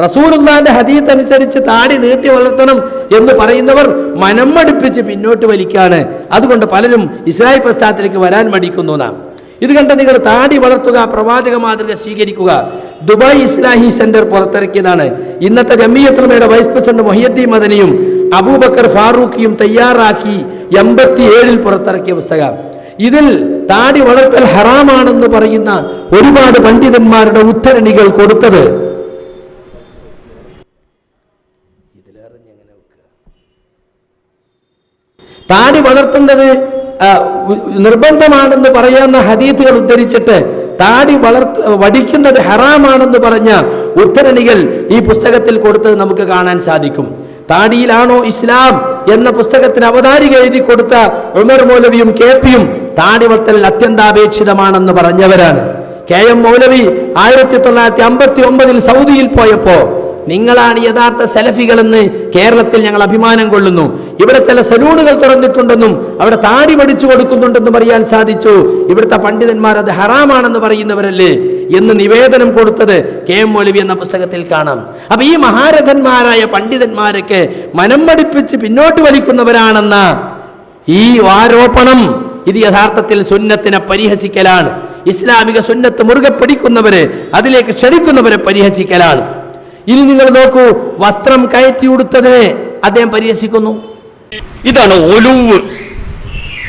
റസൂലുള്ളാന്റെ ഹദീത്ത് അനുസരിച്ച് താടി നീട്ടി വളർത്തണം എന്ന് പറയുന്നവർ മനം മടുപ്പിച്ച് പിന്നോട്ട് വലിക്കാണ്. അതുകൊണ്ട് പലരും ഇസ്രായേൽ പ്രസ്ഥാനത്തിലേക്ക് വരാൻ മടിക്കുന്നു നാം. ഇത് കണ്ട നിങ്ങൾ താടി വളർത്തുക പ്രവാചക മാതൃക സ്വീകരിക്കുക. ദുബായ് ഇസ്ലാഹി സെന്റർ പുറത്തിറക്കിയതാണ്. ഇന്നത്തെ ജമ്മിയത്രമയുടെ വൈസ് പ്രസിഡന്റ് മൊഹിയദ്ദീൻ മദനിയും അബൂബക്കർ ഫാറൂഖിയും തയ്യാറാക്കി എൺപത്തി ഏഴിൽ പുറത്തിറക്കിയ പുസ്തകം. ഇതിൽ താടി വളർത്തൽ ഹറാമാണെന്ന് പറയുന്ന ഒരുപാട് പണ്ഡിതന്മാരുടെ ഉദ്ധരണികൾ കൊടുത്തത് താടി വളർത്തുന്നത് നിർബന്ധമാണെന്ന് പറയുന്ന ഹദീത്തുകൾ ഉദ്ധരിച്ചിട്ട് താടി വളർത്ത് വടിക്കുന്നത് ഹറാമാണെന്ന് പറഞ്ഞ ഉദ്ധരണികൾ ഈ പുസ്തകത്തിൽ കൊടുത്തത് നമുക്ക് കാണാൻ സാധിക്കും. താടിയിലാണോ ഇസ്ലാം എന്ന പുസ്തകത്തിന് അവതാരിക എഴുതി കൊടുത്ത ഉമർ മൗലവിയും കെ പിയും താടി വളർത്തൽ അത്യന്താപേക്ഷിതമാണെന്ന് പറഞ്ഞവരാണ്. കെ എം മൗലവി ആയിരത്തി തൊള്ളായിരത്തി അമ്പത്തി ഒമ്പതിൽ സൗദിയിൽ പോയപ്പോ നിങ്ങളാണ് യഥാർത്ഥ സെലഫികളെന്ന് കേരളത്തിൽ ഞങ്ങൾ അഭിമാനം കൊള്ളുന്നു. ഇവിടെ ചില സലൂണുകൾ തുറന്നിട്ടുണ്ടെന്നും അവിടെ താടി പഠിച്ചു കൊടുക്കുന്നുണ്ടെന്നും അറിയാൻ സാധിച്ചു. ഇവിടുത്തെ പണ്ഡിതന്മാർ അത് ഹറാമാണെന്ന് പറയുന്നവരല്ലേ എന്ന് നിവേദനം കൊടുത്തത് കെ എം മൗലവി എന്ന പുസ്തകത്തിൽ കാണാം. അപ്പൊ ഈ മഹാരഥന്മാരായ പണ്ഡിതന്മാരൊക്കെ മനം പഠിപ്പിച്ച് പിന്നോട്ട് വലിക്കുന്നവരാണെന്ന ഈ ആരോപണം ഇത് യഥാർത്ഥത്തിൽ സുന്നത്തിനെ പരിഹസിക്കലാണ്. ഇസ്ലാമിക സുന്നത്ത് മുറുകെ പിടിക്കുന്നവരെ അതിലേക്ക് ക്ഷണിക്കുന്നവരെ പരിഹസിക്കലാണ്. ഇനി നിങ്ങൾ നോക്കൂ വസ്ത്രം കയറ്റി ഉടുത്തതിനെ അദ്ദേഹം പരിഹസിക്കുന്നു. ഇതാണ് ഒലുവ്.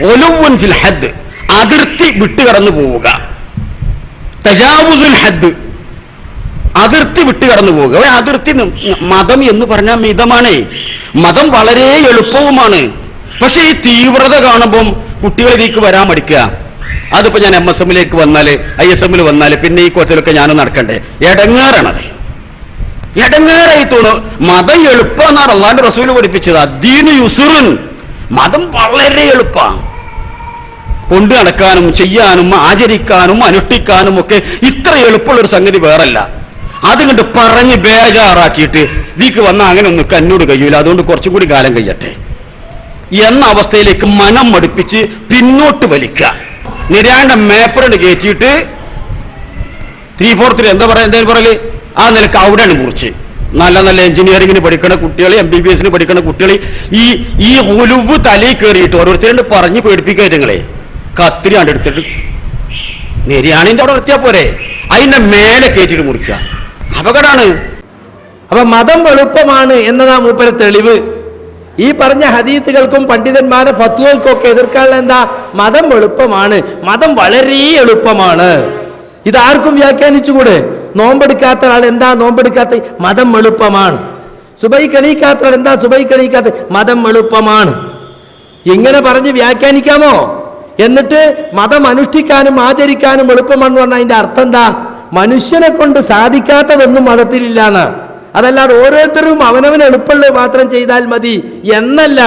ഒലുവുൻ ഫിൽ ഹദ്. അതിർത്തി വിട്ടുകടന്നു പോവുക. തജാവുസുൽ ഹദ്. അതിർത്തി വിട്ടുകടന്നു പോവുക. ഒരു അതിർത്തി മതം എന്ന് പറഞ്ഞാൽ മിതമാണ്. മതം വളരെ എളുപ്പവുമാണ്. പക്ഷേ ഈ തീവ്രത കാണുമ്പം കുട്ടികൾ ഇതിലേക്ക് വരാൻ മടിക്കുക. അതിപ്പോ ഞാൻ എം എസ് എമ്മിലേക്ക് വന്നാൽ ഐ എസ് എമ്മിൽ വന്നാൽ പിന്നെ ഈ കോച്ചിലൊക്കെ ഞാനും നടക്കണ്ടേ? എടങ്ങാറാണത്. എടങ്ങേറായി തോന്നും മതം എളുപ്പമെന്നാണ് അള്ളാന്റെ റസൂൽ പഠിപ്പിച്ചത്. അദ്ദീന് യുസുറുൻ. മതം വളരെ എളുപ്പമാണ് കൊണ്ടു നടക്കാനും ചെയ്യാനും ആചരിക്കാനും അനുഷ്ഠിക്കാനും ഒക്കെ ഇത്ര എളുപ്പമുള്ള ഒരു സംഗതി വേറല്ല. അതുകൊണ്ട് പറഞ്ഞ് ബേജാറാക്കിയിട്ട് ഇതിക്ക് വന്ന അങ്ങനെ ഒന്ന് കന്നോട് കഴിയൂല. അതുകൊണ്ട് കുറച്ചും കൂടി കാലം കഴിയട്ടെ. എന്ന അവസ്ഥയിലേക്ക് മനം മടുപ്പിച്ച് പിന്നോട്ട് വലിക്കുക. നിരാണ്ട മേപ്പറിന് കയറ്റിയിട്ട് ത്രീ ഫോർത്തിൽ എന്താ പറയാ? എന്തായാലും പറയൽ ആ നിലയ്ക്ക് അവിടെയാണ് മുറിച്ച് നല്ല നല്ല എഞ്ചിനീയറിംഗിന് പഠിക്കുന്ന കുട്ടികൾ എം ബി ബി എസിന് പഠിക്കുന്ന കുട്ടികൾ ഈ ഈ ഒലുവ് തലയിൽ കയറിയിട്ട് ഓരോരുത്തരും പറഞ്ഞ് പേടിപ്പിക്കുക നിങ്ങളെ കത്തിരി കണ്ടെടുത്തിട്ട് നെരിയാണിന്റെ അവിടെ നിർത്തിയാ പോരെ. അതിന്റെ മേലെ കയറ്റിട്ട് മുറിക്കുക. അപകടമാണ് അപ്പൊ മതം എളുപ്പമാണ് എന്നതാ മൂപ്പര തെളിവ്. ഈ പറഞ്ഞ ഹദീത്തുകൾക്കും പണ്ഡിതന്മാരെ ഫത്വകൾക്കും ഒക്കെ എതിർക്കാനുള്ള എന്താ? മതം എളുപ്പമാണ്. മതം വളരെ എളുപ്പമാണ്. ഇതാർക്കും വ്യാഖ്യാനിച്ചുകൂടെ? നോമ്പെടുക്കാത്ത ആൾ എന്താ നോമ്പെടുക്കാത്ത? മതം എളുപ്പമാണ്. സുബൈ കളിക്കാത്ത ആൾ എന്താ സുബൈ കളിക്കാത്ത മതം എളുപ്പമാണ്. ഇങ്ങനെ പറഞ്ഞ് വ്യാഖ്യാനിക്കാമോ? എന്നിട്ട് മതം അനുഷ്ഠിക്കാനും ആചരിക്കാനും എളുപ്പമാണെന്ന് പറഞ്ഞാൽ അതിന്റെ അർത്ഥം എന്താ? മനുഷ്യനെ കൊണ്ട് സാധിക്കാത്തതൊന്നും മതത്തിലില്ലാന്ന് അതല്ലാതെ ഓരോരുത്തരും അവനവൻ എളുപ്പമുള്ളത് മാത്രം ചെയ്താൽ മതി എന്നല്ല.